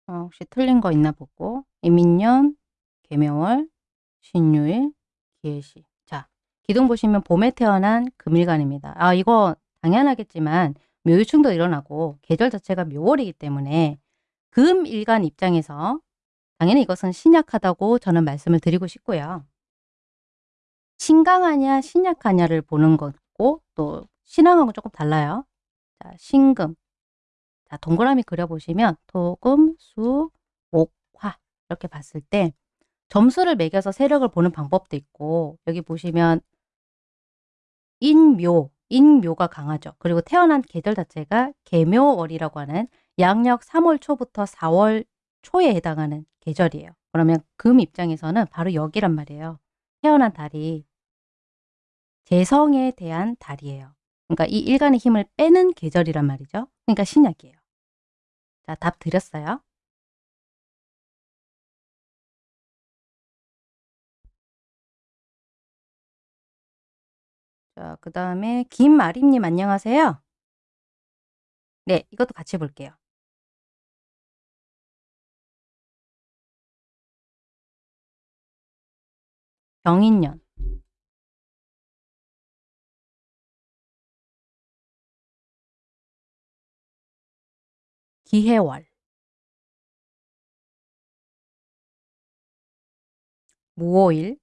어, 혹시 틀린 거 있나 보고. 이민년, 개묘월, 신유일, 기예시. 자, 기둥 보시면 봄에 태어난 금일간입니다. 아 이거 당연하겠지만 묘유충도 일어나고 계절 자체가 묘월이기 때문에 금일간 입장에서 당연히 이것은 신약하다고 저는 말씀을 드리고 싶고요. 신강하냐 신약하냐를 보는 거고 또 신앙하고 조금 달라요. 자, 신금. 자, 동그라미 그려보시면 토금, 수, 목, 화 이렇게 봤을 때 점수를 매겨서 세력을 보는 방법도 있고 여기 보시면 인묘, 인묘가 강하죠. 그리고 태어난 계절 자체가 개묘월이라고 하는 양력 3월 초부터 4월 초에 해당하는 계절이에요. 그러면 금 입장에서는 바로 여기란 말이에요. 태어난 달이 재성에 대한 달이에요. 그러니까 이 일간의 힘을 빼는 계절이란 말이죠. 그러니까 신약이에요. 자, 답 드렸어요. 자, 그 다음에 김마림님 안녕하세요. 네, 이것도 같이 볼게요. 병인년. 기해월. 무오일.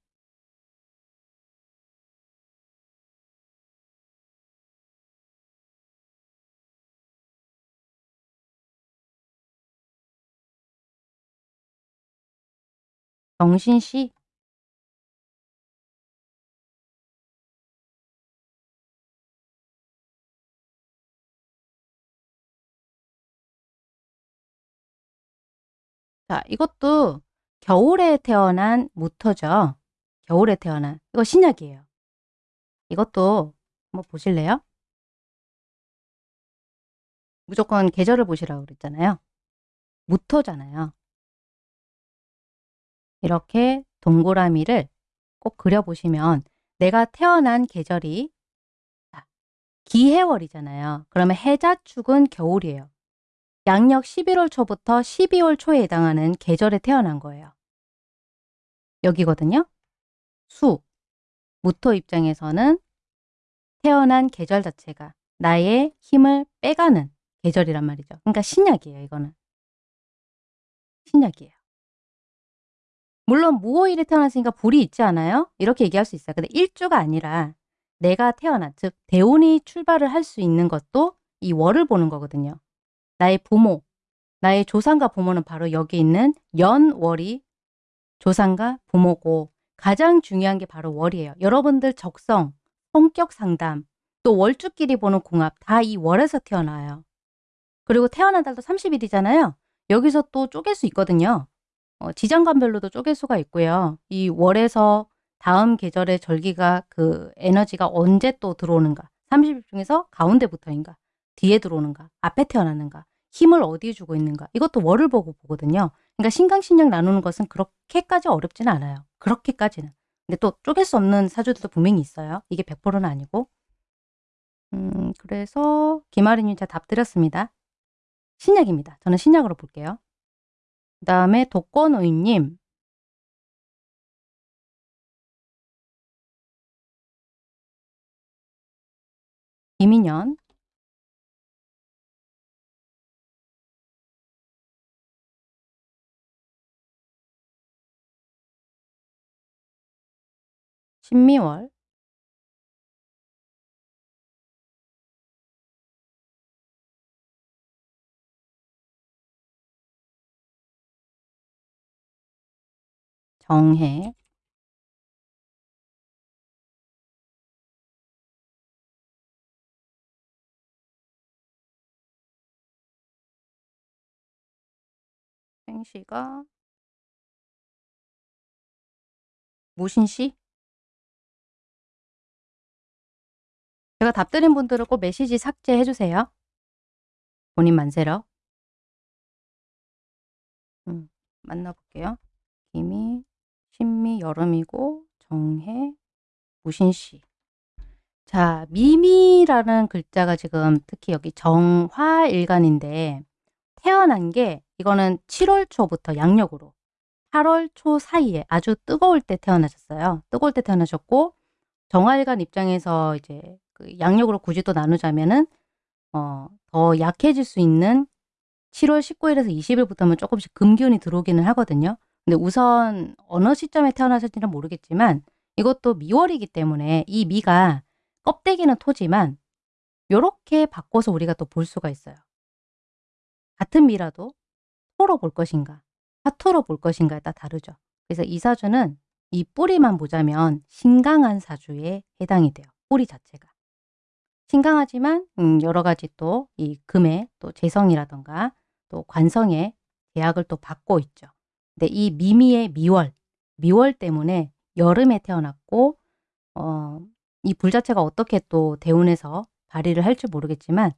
정신씨 자, 이것도 겨울에 태어난 무토죠. 겨울에 태어난. 이거 신약이에요. 이것도 한번 보실래요? 무조건 계절을 보시라고 그랬잖아요. 무토잖아요. 이렇게 동그라미를 꼭 그려보시면 내가 태어난 계절이 기해월이잖아요. 그러면 해자축은 겨울이에요. 양력 11월 초부터 12월 초에 해당하는 계절에 태어난 거예요. 여기거든요. 수, 무토 입장에서는 태어난 계절 자체가 나의 힘을 빼가는 계절이란 말이죠. 그러니까 신약이에요, 이거는. 신약이에요. 물론 무오일에 태어났으니까 불이 있지 않아요? 이렇게 얘기할 수 있어요. 근데 일주가 아니라 내가 태어난, 즉 대운이 출발을 할 수 있는 것도 이 월을 보는 거거든요. 나의 부모, 나의 조상과 부모는 바로 여기 있는 연월이 조상과 부모고 가장 중요한 게 바로 월이에요. 여러분들 적성, 성격 상담, 또 월주끼리 보는 궁합 다 이 월에서 태어나요. 그리고 태어난 달도 30일이잖아요. 여기서 또 쪼갤 수 있거든요. 어, 지장간별로도 쪼갤 수가 있고요. 이 월에서 다음 계절의 절기가 그 에너지가 언제 또 들어오는가 30일 중에서 가운데부터인가 뒤에 들어오는가 앞에 태어났는가 힘을 어디에 주고 있는가 이것도 월을 보고 보거든요. 그러니까 신강신약 나누는 것은 그렇게까지 어렵지는 않아요. 그렇게까지는. 근데 또 쪼갤 수 없는 사주들도 분명히 있어요. 이게 100%는 아니고. 음, 그래서 김아리님 자답 드렸습니다. 신약입니다. 저는 신약으로 볼게요. 그 다음에 독거노인님 김인현 신미월? 정해. 생시가? 무신시 제가 답 드린 분들은 꼭 메시지 삭제해 주세요. 본인 만세러. 음, 만나볼게요. 김이, 신미, 여름이고 정해, 무신시. 자, 미미라는 글자가 지금 특히 여기 정화일간인데 태어난 게 이거는 7월 초부터 양력으로 8월 초 사이에 아주 뜨거울 때 태어나셨어요. 뜨거울 때 태어나셨고 정화일간 입장에서 이제 그 양력으로 굳이 또 나누자면은 어, 더 약해질 수 있는 7월 19일에서 20일부터는 조금씩 금기운이 들어오기는 하거든요. 근데 우선 어느 시점에 태어나셨지는 모르겠지만 이것도 미월이기 때문에 이 미가 껍데기는 토지만 요렇게 바꿔서 우리가 또 볼 수가 있어요. 같은 미라도 토로 볼 것인가 화토로 볼 것인가에 따라 다르죠. 그래서 이 사주는 이 뿌리만 보자면 신강한 사주에 해당이 돼요. 뿌리 자체가. 신강하지만 음, 여러 가지 또 이 금의 또 재성이라던가 또 관성의 제약을 또 받고 있죠. 근데 이 미미의 미월, 미월 때문에 여름에 태어났고 어, 이 불 자체가 어떻게 또 대운에서 발휘를 할지 모르겠지만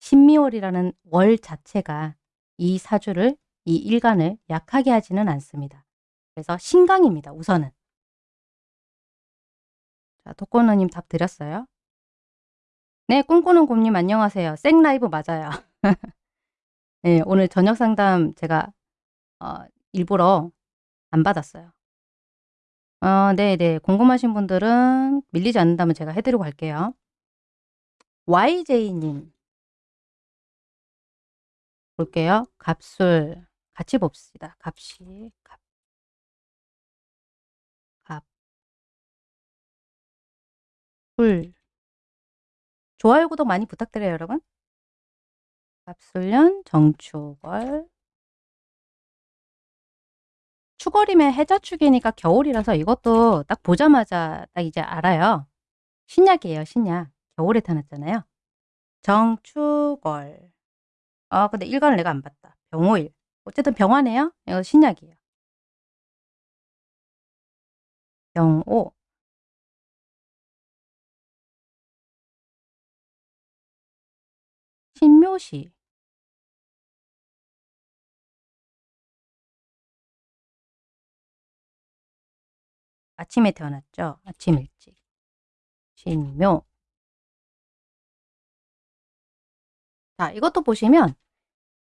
신미월이라는 월 자체가 이 사주를 이 일간을 약하게 하지는 않습니다. 그래서 신강입니다. 우선은. 자, 독거너님 답 드렸어요. 네, 꿈꾸는 곰님 안녕하세요. 생라이브 맞아요. 네, 오늘 저녁 상담 제가 어, 일부러 안 받았어요. 어, 네네. 궁금하신 분들은 밀리지 않는다면 제가 해드리고 갈게요. YJ님. 볼게요. 갑술. 같이 봅시다. 갑시. 갑. 갑. 술. 좋아요, 구독 많이 부탁드려요, 여러분. 갑술년 정축월. 추월이면 해자축이니까 겨울이라서 이것도 딱 보자마자 딱 이제 알아요. 신약이에요, 신약. 겨울에 태어났잖아요. 정축월. 아, 근데 일간을 내가 안 봤다. 병오일. 어쨌든 병화네요. 이거 신약이에요. 병오. 신묘시. 아침에 태어났죠. 아침 일찍. 신묘. 자, 이것도 보시면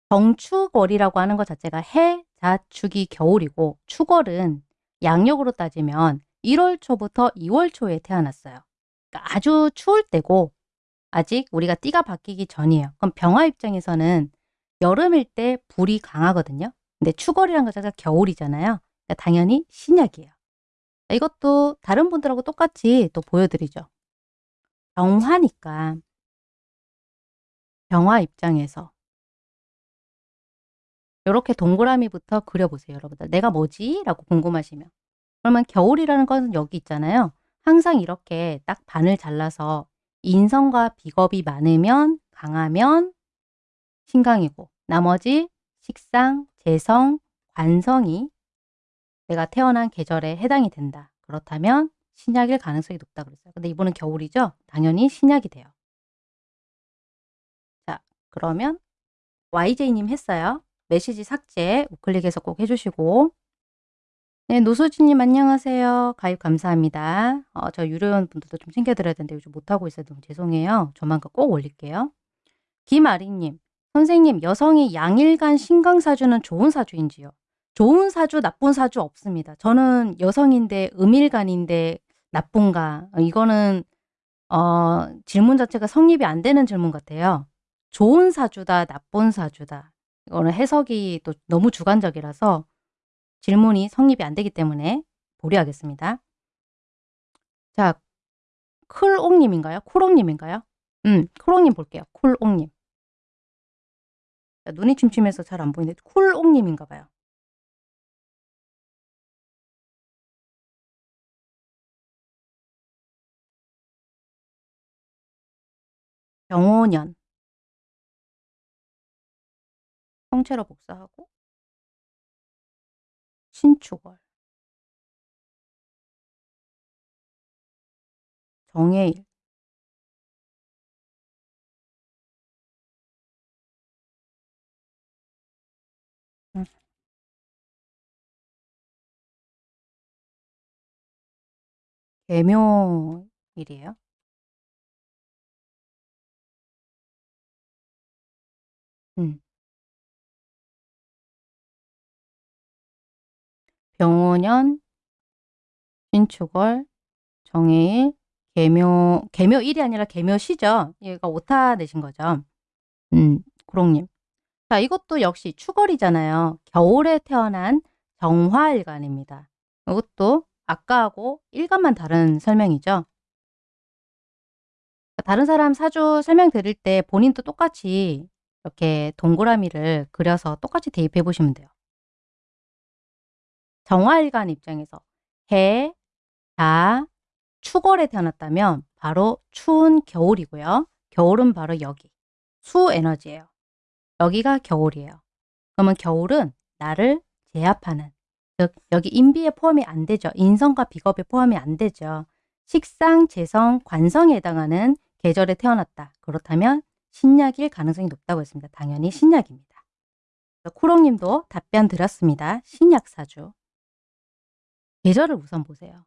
정축월이라고 하는 것 자체가 해, 자, 축이 겨울이고 축월은 양력으로 따지면 1월 초부터 2월 초에 태어났어요. 그러니까 아주 추울 때고 아직 우리가 띠가 바뀌기 전이에요. 그럼 병화 입장에서는 여름일 때 불이 강하거든요. 근데 축월이라는 것 자체가 겨울이잖아요. 그러니까 당연히 신약이에요. 이것도 다른 분들하고 똑같이 또 보여드리죠. 병화니까 병화 입장에서 이렇게 동그라미부터 그려보세요. 여러분들. 내가 뭐지? 라고 궁금하시면. 그러면 겨울이라는 건 여기 있잖아요. 항상 이렇게 딱 반을 잘라서 인성과 비겁이 많으면 강하면 신강이고 나머지 식상, 재성, 관성이 내가 태어난 계절에 해당이 된다. 그렇다면 신약일 가능성이 높다 그랬어요. 근데 이번은 겨울이죠? 당연히 신약이 돼요. 자, 그러면 YJ님 했어요. 메시지 삭제 우클릭해서 꼭 해주시고 네, 노수진님 안녕하세요. 가입 감사합니다. 어, 저 유료원 분들도 좀 챙겨드려야 되는데 요즘 못하고 있어서 너무 죄송해요. 조만간 꼭 올릴게요. 김아리님, 선생님 여성이 양일간 신강사주는 좋은 사주인지요? 좋은 사주, 나쁜 사주 없습니다. 저는 여성인데 음일간인데 나쁜가? 이거는 어, 질문 자체가 성립이 안 되는 질문 같아요. 좋은 사주다, 나쁜 사주다. 이거는 해석이 또 너무 주관적이라서 질문이 성립이 안 되기 때문에 보류하겠습니다. 자, 클옥님인가요? 쿨옥님인가요? 음, 쿨옥님 볼게요. 쿨옥님. 눈이 침침해서 잘 안 보이는데 쿨옥님인가 봐요. 병오년 성체로 복사하고 신축월 정해일 음. 개묘일이에요. 음. 병오년, 신축월, 정해일, 개묘, 개묘일이 아니라 개묘시죠. 얘가 오타 내신 거죠. 음, 구롱님. 자, 이것도 역시 축월이잖아요. 겨울에 태어난 정화일간입니다. 이것도 아까하고 일간만 다른 설명이죠. 다른 사람 사주 설명드릴 때 본인도 똑같이 이렇게 동그라미를 그려서 똑같이 대입해 보시면 돼요. 정화일간 입장에서 해, 자, 축월에 태어났다면 바로 추운 겨울이고요. 겨울은 바로 여기 수 에너지예요. 여기가 겨울이에요. 그러면 겨울은 나를 제압하는 즉 여기 인비에 포함이 안 되죠. 인성과 비겁에 포함이 안 되죠. 식상, 재성, 관성에 해당하는 계절에 태어났다. 그렇다면 신약일 가능성이 높다고 했습니다. 당연히 신약입니다. 쿠롱님도 답변 드렸습니다. 신약사주. 계절을 우선 보세요.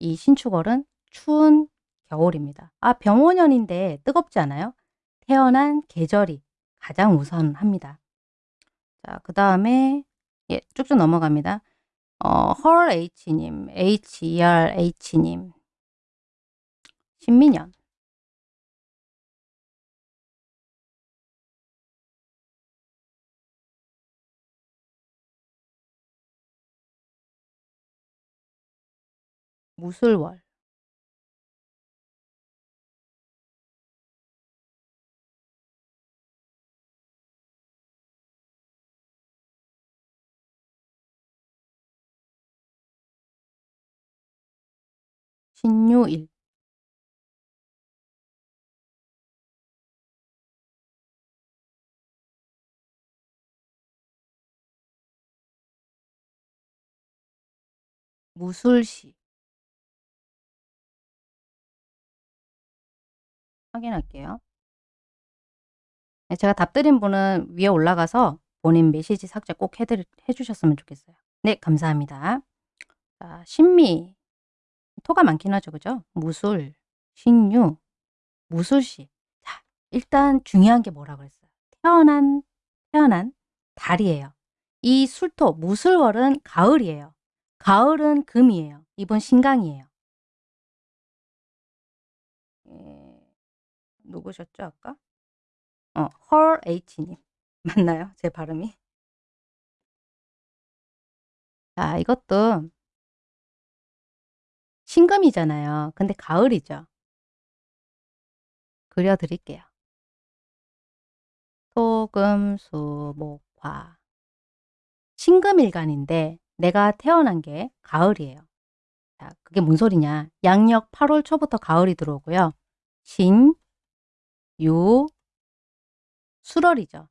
이 신축월은 추운 겨울입니다. 아 병원년인데 뜨겁지 않아요? 태어난 계절이 가장 우선합니다. 자, 그 다음에 예, 쭉쭉 넘어갑니다. 어, 헐 H님, HER H님, 신민년. 무술월. 신유일 무술시 확인할게요. 네, 제가 답 드린 분은 위에 올라가서 본인 메시지 삭제 꼭 해드리, 해주셨으면 좋겠어요. 네, 감사합니다. 자, 신미. 토가 많긴 하죠. 그죠? 무술, 신유, 무술시. 자, 일단 중요한 게 뭐라 그랬어요? 태어난, 태어난 달이에요. 이 술토, 무술월은 가을이에요. 가을은 금이에요. 이번 신강이에요. 예, 누구셨죠, 아까? 어, 헐 H님. 맞나요? 제 발음이? 자, 이것도 신금이잖아요. 근데 가을이죠. 그려드릴게요. 토, 금, 수, 목, 화. 신금일간인데 내가 태어난 게 가을이에요. 자, 그게 뭔 소리냐. 양력 8월 초부터 가을이 들어오고요. 신, 유, 수월이죠.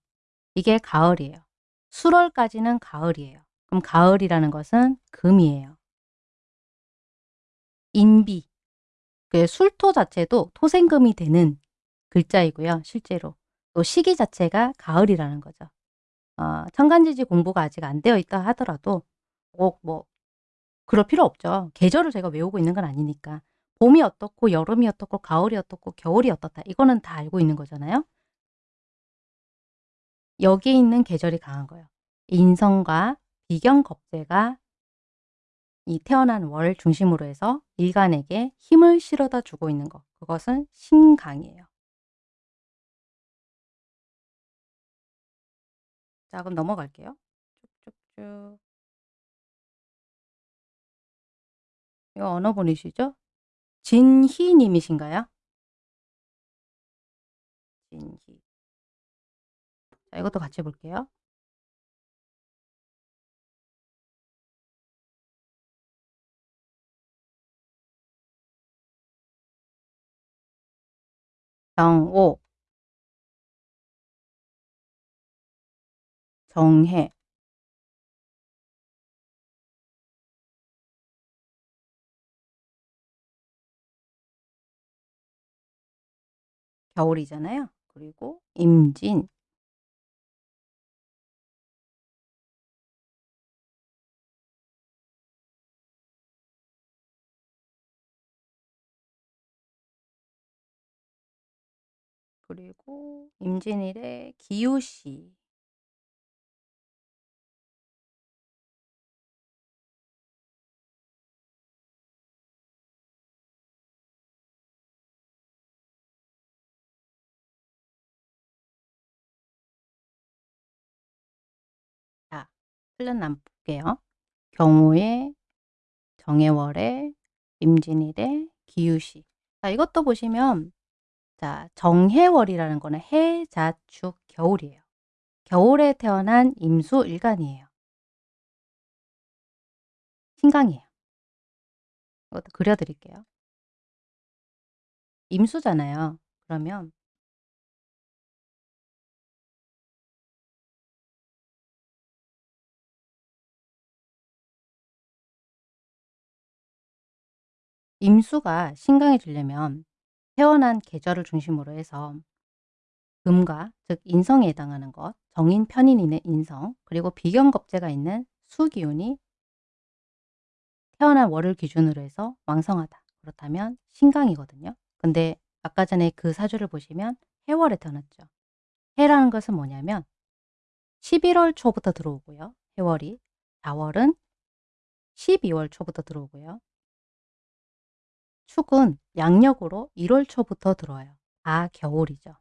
이게 가을이에요. 수월까지는 가을이에요. 그럼 가을이라는 것은 금이에요. 인비, 그 술토 자체도 토생금이 되는 글자이고요. 실제로. 또 시기 자체가 가을이라는 거죠. 어, 천간지지 공부가 아직 안 되어 있다 하더라도 꼭뭐 그럴 필요 없죠. 계절을 제가 외우고 있는 건 아니니까. 봄이 어떻고 여름이 어떻고 가을이 어떻고 겨울이 어떻다. 이거는 다 알고 있는 거잖아요. 여기에 있는 계절이 강한 거예요. 인성과 비경겁제가 이 태어난 월 중심으로 해서 일간에게 힘을 실어다 주고 있는 것. 그것은 신강이에요. 자, 그럼 넘어갈게요. 쭉쭉쭉. 이거 어느 분이시죠? 진희 님이신가요? 진희. 자, 이것도 같이 볼게요. 정오 정해 겨울이잖아요. 그리고 임진 그리고 임진일의 기우시 틀린 안 볼게요. 경우에 정해월에 임진일의 기우시 자, 이것도 보시면 자, 정해월이라는 거는 해, 자, 축, 겨울이에요. 겨울에 태어난 임수 일간이에요. 신강이에요. 이것도 그려드릴게요. 임수잖아요. 그러면 임수가 신강해지려면 태어난 계절을 중심으로 해서 금과 즉 인성에 해당하는 것, 정인, 편인인의 인성, 그리고 비견겁제가 있는 수기운이 태어난 월을 기준으로 해서 왕성하다. 그렇다면 신강이거든요. 근데 아까 전에 그 사주를 보시면 해월에 태어났죠. 해라는 것은 뭐냐면 11월 초부터 들어오고요. 해월이. 4월은 12월 초부터 들어오고요. 축은 양력으로 1월 초부터 들어와요. 다 겨울이죠.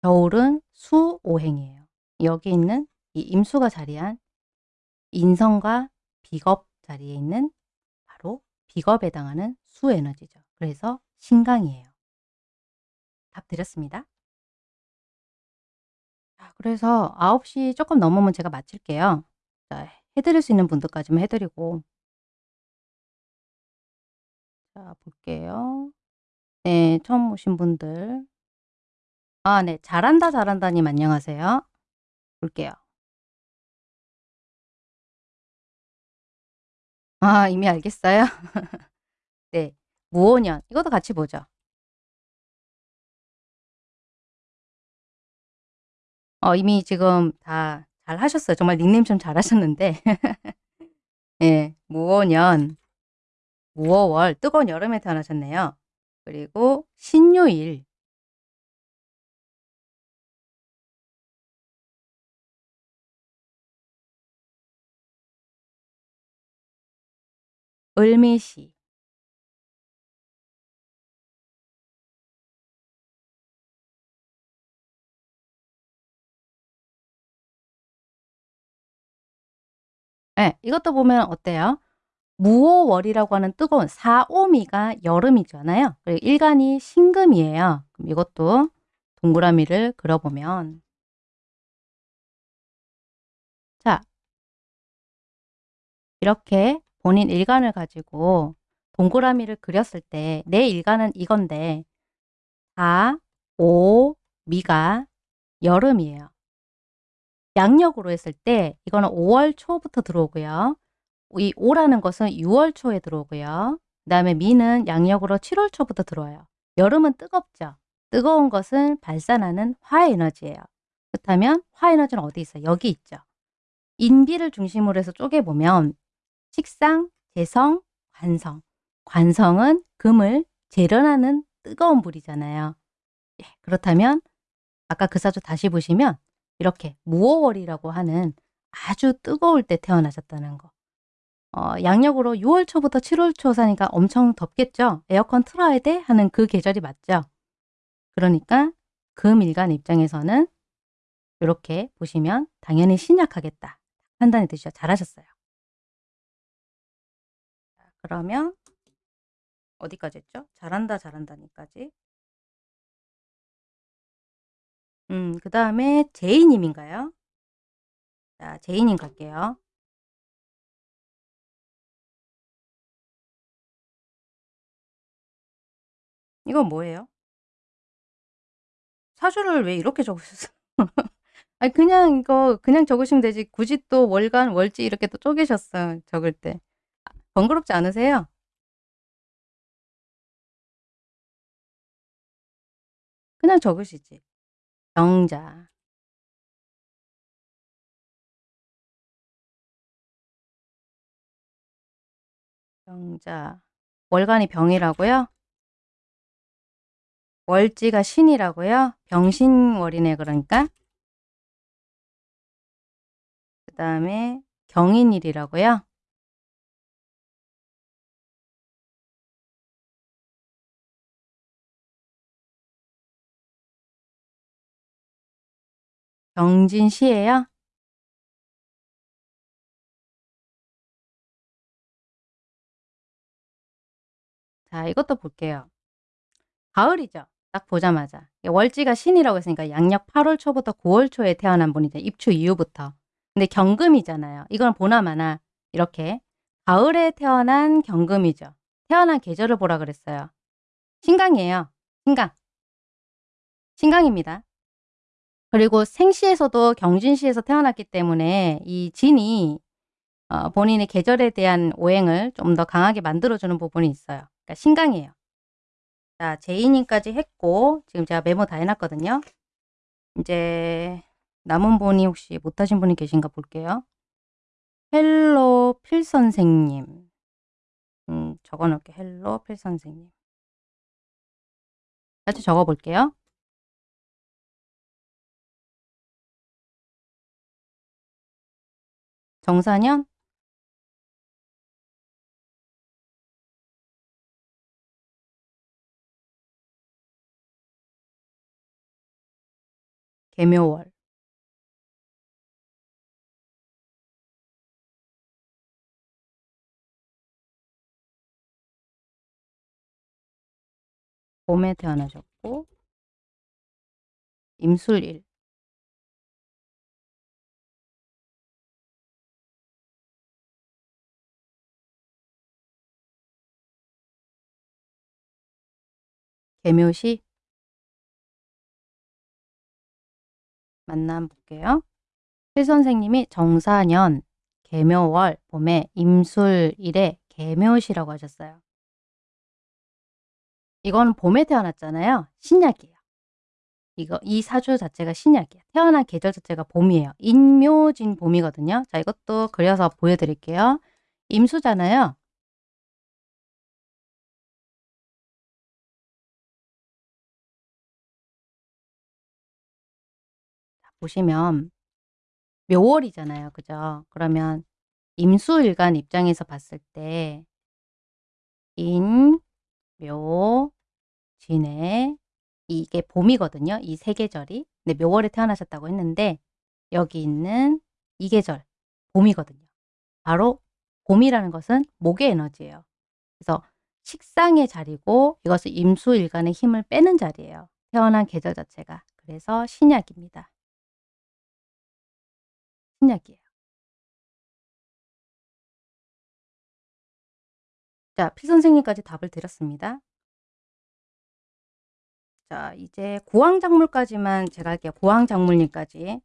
겨울은 수오행이에요. 여기 있는 이 임수가 자리한 인성과 비겁 자리에 있는 바로 비겁에 해당하는 수에너지죠. 그래서 신강이에요. 답 드렸습니다. 자, 그래서 9시 조금 넘으면 제가 마칠게요. 자, 해드릴 수 있는 분들까지만 해드리고 자 볼게요. 네, 처음 오신 분들 아 네, 잘한다 잘한다님 안녕하세요. 볼게요. 아 이미 알겠어요? 네, 무오년 이것도 같이 보죠. 어 이미 지금 다 잘 하셨어요. 정말 닉네임 좀 잘 하셨는데 예, 무오년, 무오월 뜨거운 여름에 태어나셨네요. 그리고 신유일 을미시 예, 이것도 보면 어때요? 무오월이라고 하는 뜨거운 사오미가 여름이잖아요. 그리고 일간이 신금이에요. 그럼 이것도 동그라미를 그려보면 자 이렇게 본인 일간을 가지고 동그라미를 그렸을 때 내 일간은 이건데 4, 5, 미가 여름이에요. 양력으로 했을 때 이거는 5월 초부터 들어오고요. 이 5라는 것은 6월 초에 들어오고요. 그 다음에 미는 양력으로 7월 초부터 들어와요. 여름은 뜨겁죠. 뜨거운 것은 발산하는 화에너지예요. 그렇다면 화에너지는 어디 있어요? 여기 있죠. 인비를 중심으로 해서 쪼개보면 식상, 재성, 관성. 관성은 금을 재련하는 뜨거운 불이잖아요. 예, 그렇다면 아까 그 사주 다시 보시면 이렇게 무오월이라고 하는 아주 뜨거울 때 태어나셨다는 거. 어, 양력으로 6월 초부터 7월 초 사니까 엄청 덥겠죠? 에어컨 틀어야 돼? 하는 그 계절이 맞죠? 그러니까 금일간 입장에서는 이렇게 보시면 당연히 신약하겠다. 판단이 되시죠? 잘하셨어요. 그러면 어디까지 했죠? 잘한다 잘한다니까지. 음, 그 다음에 제이님인가요? 자, 제이님 갈게요. 이건 뭐예요? 사주를 왜 이렇게 적으셨어요? 아니 그냥 이거 그냥 적으시면 되지 굳이 또 월간, 월지 이렇게 또 쪼개셨어요. 적을 때. 번거롭지 않으세요? 그냥 적으시지. 병자. 병자. 월간이 병이라고요? 월지가 신이라고요? 병신월이네 그러니까. 그 다음에 경인일이라고요? 경진시예요? 자, 이것도 볼게요. 가을이죠. 딱 보자마자. 월지가 신이라고 했으니까 양력 8월 초부터 9월 초에 태어난 분이죠. 입추 이후부터. 근데 경금이잖아요. 이건 보나마나 이렇게 가을에 태어난 경금이죠. 태어난 계절을 보라 그랬어요. 신강이에요. 신강. 신강입니다. 그리고 생시에서도 경진시에서 태어났기 때문에 이 진이 어, 본인의 계절에 대한 오행을 좀 더 강하게 만들어주는 부분이 있어요. 그러니까 신강이에요. 자, 제이님까지 했고 지금 제가 메모 다 해놨거든요. 이제 남은 분이 혹시 못하신 분이 계신가 볼게요. 헬로 필 선생님. 음, 적어놓을게. 헬로 필 선생님. 같이 적어볼게요. 정사년 개묘월. 봄에 태어나셨고 임술일. 개묘시 만나 볼게요. 필 선생님이 정사년, 개묘월, 봄에 임술일에 개묘시라고 하셨어요. 이건 봄에 태어났잖아요. 신약이에요. 이거 이 사주 자체가 신약이에요. 태어난 계절 자체가 봄이에요. 인묘진 봄이거든요. 자, 이것도 그려서 보여드릴게요. 임수잖아요. 보시면 묘월이잖아요. 그죠? 그러면 임수일간 입장에서 봤을 때 인, 묘, 진해 이게 봄이거든요. 이 세 계절이. 근데 묘월에 태어나셨다고 했는데 여기 있는 이 계절 봄이거든요. 바로 봄이라는 것은 목의 에너지예요. 그래서 식상의 자리고 이것은 임수일간의 힘을 빼는 자리예요. 태어난 계절 자체가. 그래서 신약입니다. 신약이에요. 자, 피 선생님까지 답을 드렸습니다. 자, 이제 고황작물까지만 제가 할게요. 고황작물님까지.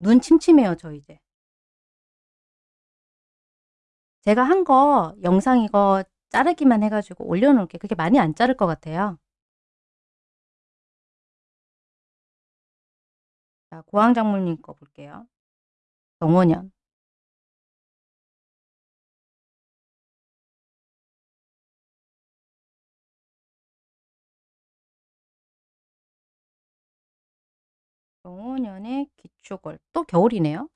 눈 침침해요, 저 이제. 제가 한 거 영상 이거 자르기만 해가지고 올려놓을게요. 그게 많이 안 자를 것 같아요. 자, 고황작물님 거 볼게요. 정원년. 정원년의 기축월. 또 겨울이네요.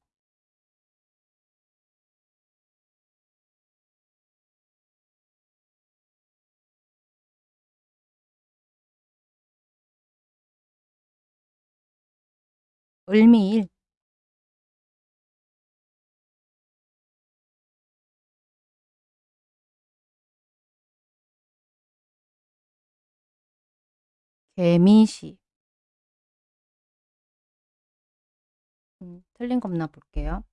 을미일. 개미시. 음, 틀린 겁나 볼게요.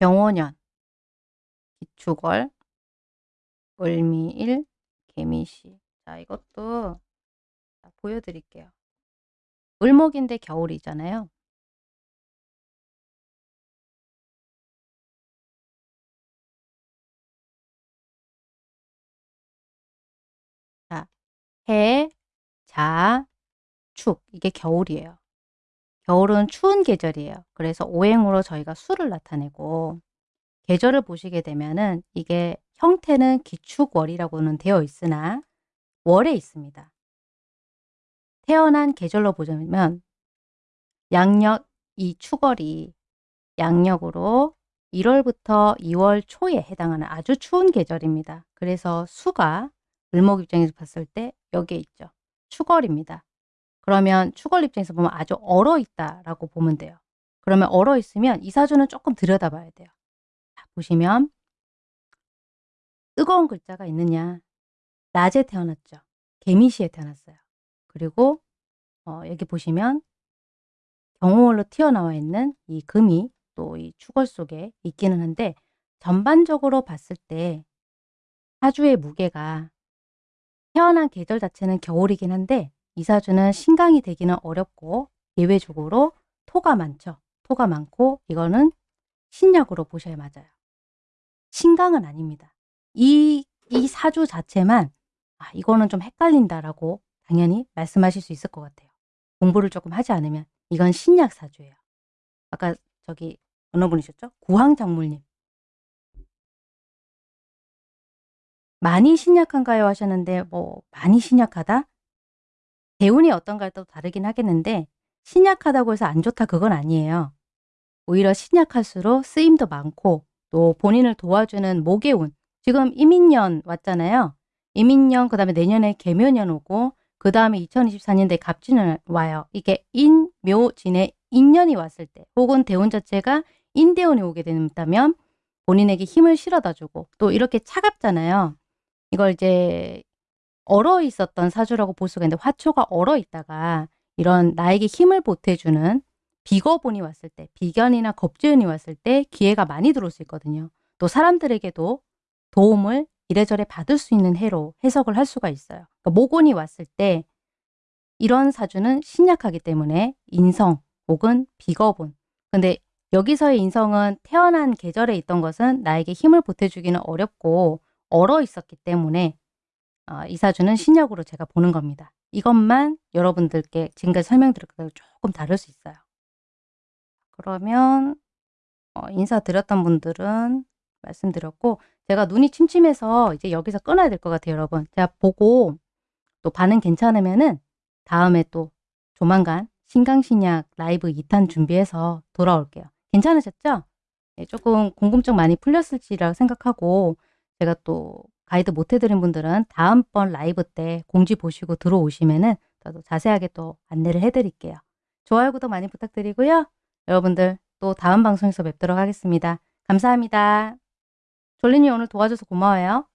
병원년, 기축월, 을미일, 개미시. 자, 이것도 보여드릴게요. 을목인데 겨울이잖아요. 자, 해, 자, 축. 이게 겨울이에요. 겨울은 추운 계절이에요. 그래서 오행으로 저희가 수를 나타내고 계절을 보시게 되면은 이게 형태는 기축월이라고는 되어 있으나 월에 있습니다. 태어난 계절로 보자면 양력 이 축월이 양력으로 1월부터 2월 초에 해당하는 아주 추운 계절입니다. 그래서 수가 을목 입장에서 봤을 때 여기에 있죠. 축월입니다. 그러면 축월 입장에서 보면 아주 얼어 있다라고 보면 돼요. 그러면 얼어 있으면 이 사주는 조금 들여다봐야 돼요. 자, 보시면 뜨거운 글자가 있느냐. 낮에 태어났죠. 개미시에 태어났어요. 그리고 어, 여기 보시면 경호월로 튀어나와 있는 이 금이 또이 축월 속에 있기는 한데 전반적으로 봤을 때 사주의 무게가 태어난 계절 자체는 겨울이긴 한데 이 사주는 신강이 되기는 어렵고 예외적으로 토가 많죠. 토가 많고 이거는 신약으로 보셔야 맞아요. 신강은 아닙니다. 이, 이 사주 자체만 아 이거는 좀 헷갈린다라고 당연히 말씀하실 수 있을 것 같아요. 공부를 조금 하지 않으면 이건 신약 사주예요. 아까 저기 어느 분이셨죠? 구황작물님. 많이 신약한가요? 하셨는데 뭐 많이 신약하다? 대운이 어떤가에 또 다르긴 하겠는데 신약하다고 해서 안 좋다 그건 아니에요. 오히려 신약할수록 쓰임도 많고 또 본인을 도와주는 목의 운 지금 이민년 왔잖아요. 이민년 그 다음에 내년에 개묘년 오고 그 다음에 2024년도에 갑진년 와요. 이게 인, 묘, 진의 인년이 왔을 때 혹은 대운 자체가 인대운이 오게 된다면 본인에게 힘을 실어다 주고 또 이렇게 차갑잖아요. 이걸 이제 얼어 있었던 사주라고 볼 수가 있는데 화초가 얼어 있다가 이런 나에게 힘을 보태주는 비거본이 왔을 때 비견이나 겁재운이 왔을 때 기회가 많이 들어올 수 있거든요. 또 사람들에게도 도움을 이래저래 받을 수 있는 해로 해석을 할 수가 있어요. 그러니까 모곤이 왔을 때 이런 사주는 신약하기 때문에 인성 혹은 비거본 근데 여기서의 인성은 태어난 계절에 있던 것은 나에게 힘을 보태주기는 어렵고 얼어 있었기 때문에 어, 이 사주는 신약으로 제가 보는 겁니다. 이것만 여러분들께 지금까지 설명드린 것과 조금 다를 수 있어요. 그러면 어, 인사드렸던 분들은 말씀드렸고 제가 눈이 침침해서 이제 여기서 끊어야 될 것 같아요 여러분. 제가 보고 또 반응 괜찮으면은 다음에 또 조만간 신강신약 라이브 2탄 준비해서 돌아올게요. 괜찮으셨죠? 네, 조금 궁금증 많이 풀렸을지라 생각하고 제가 또 가이드 못 해드린 분들은 다음번 라이브 때 공지 보시고 들어오시면은 더 자세하게 또 안내를 해드릴게요. 좋아요, 구독 많이 부탁드리고요. 여러분들 또 다음 방송에서 뵙도록 하겠습니다. 감사합니다. 졸린이 오늘 도와줘서 고마워요.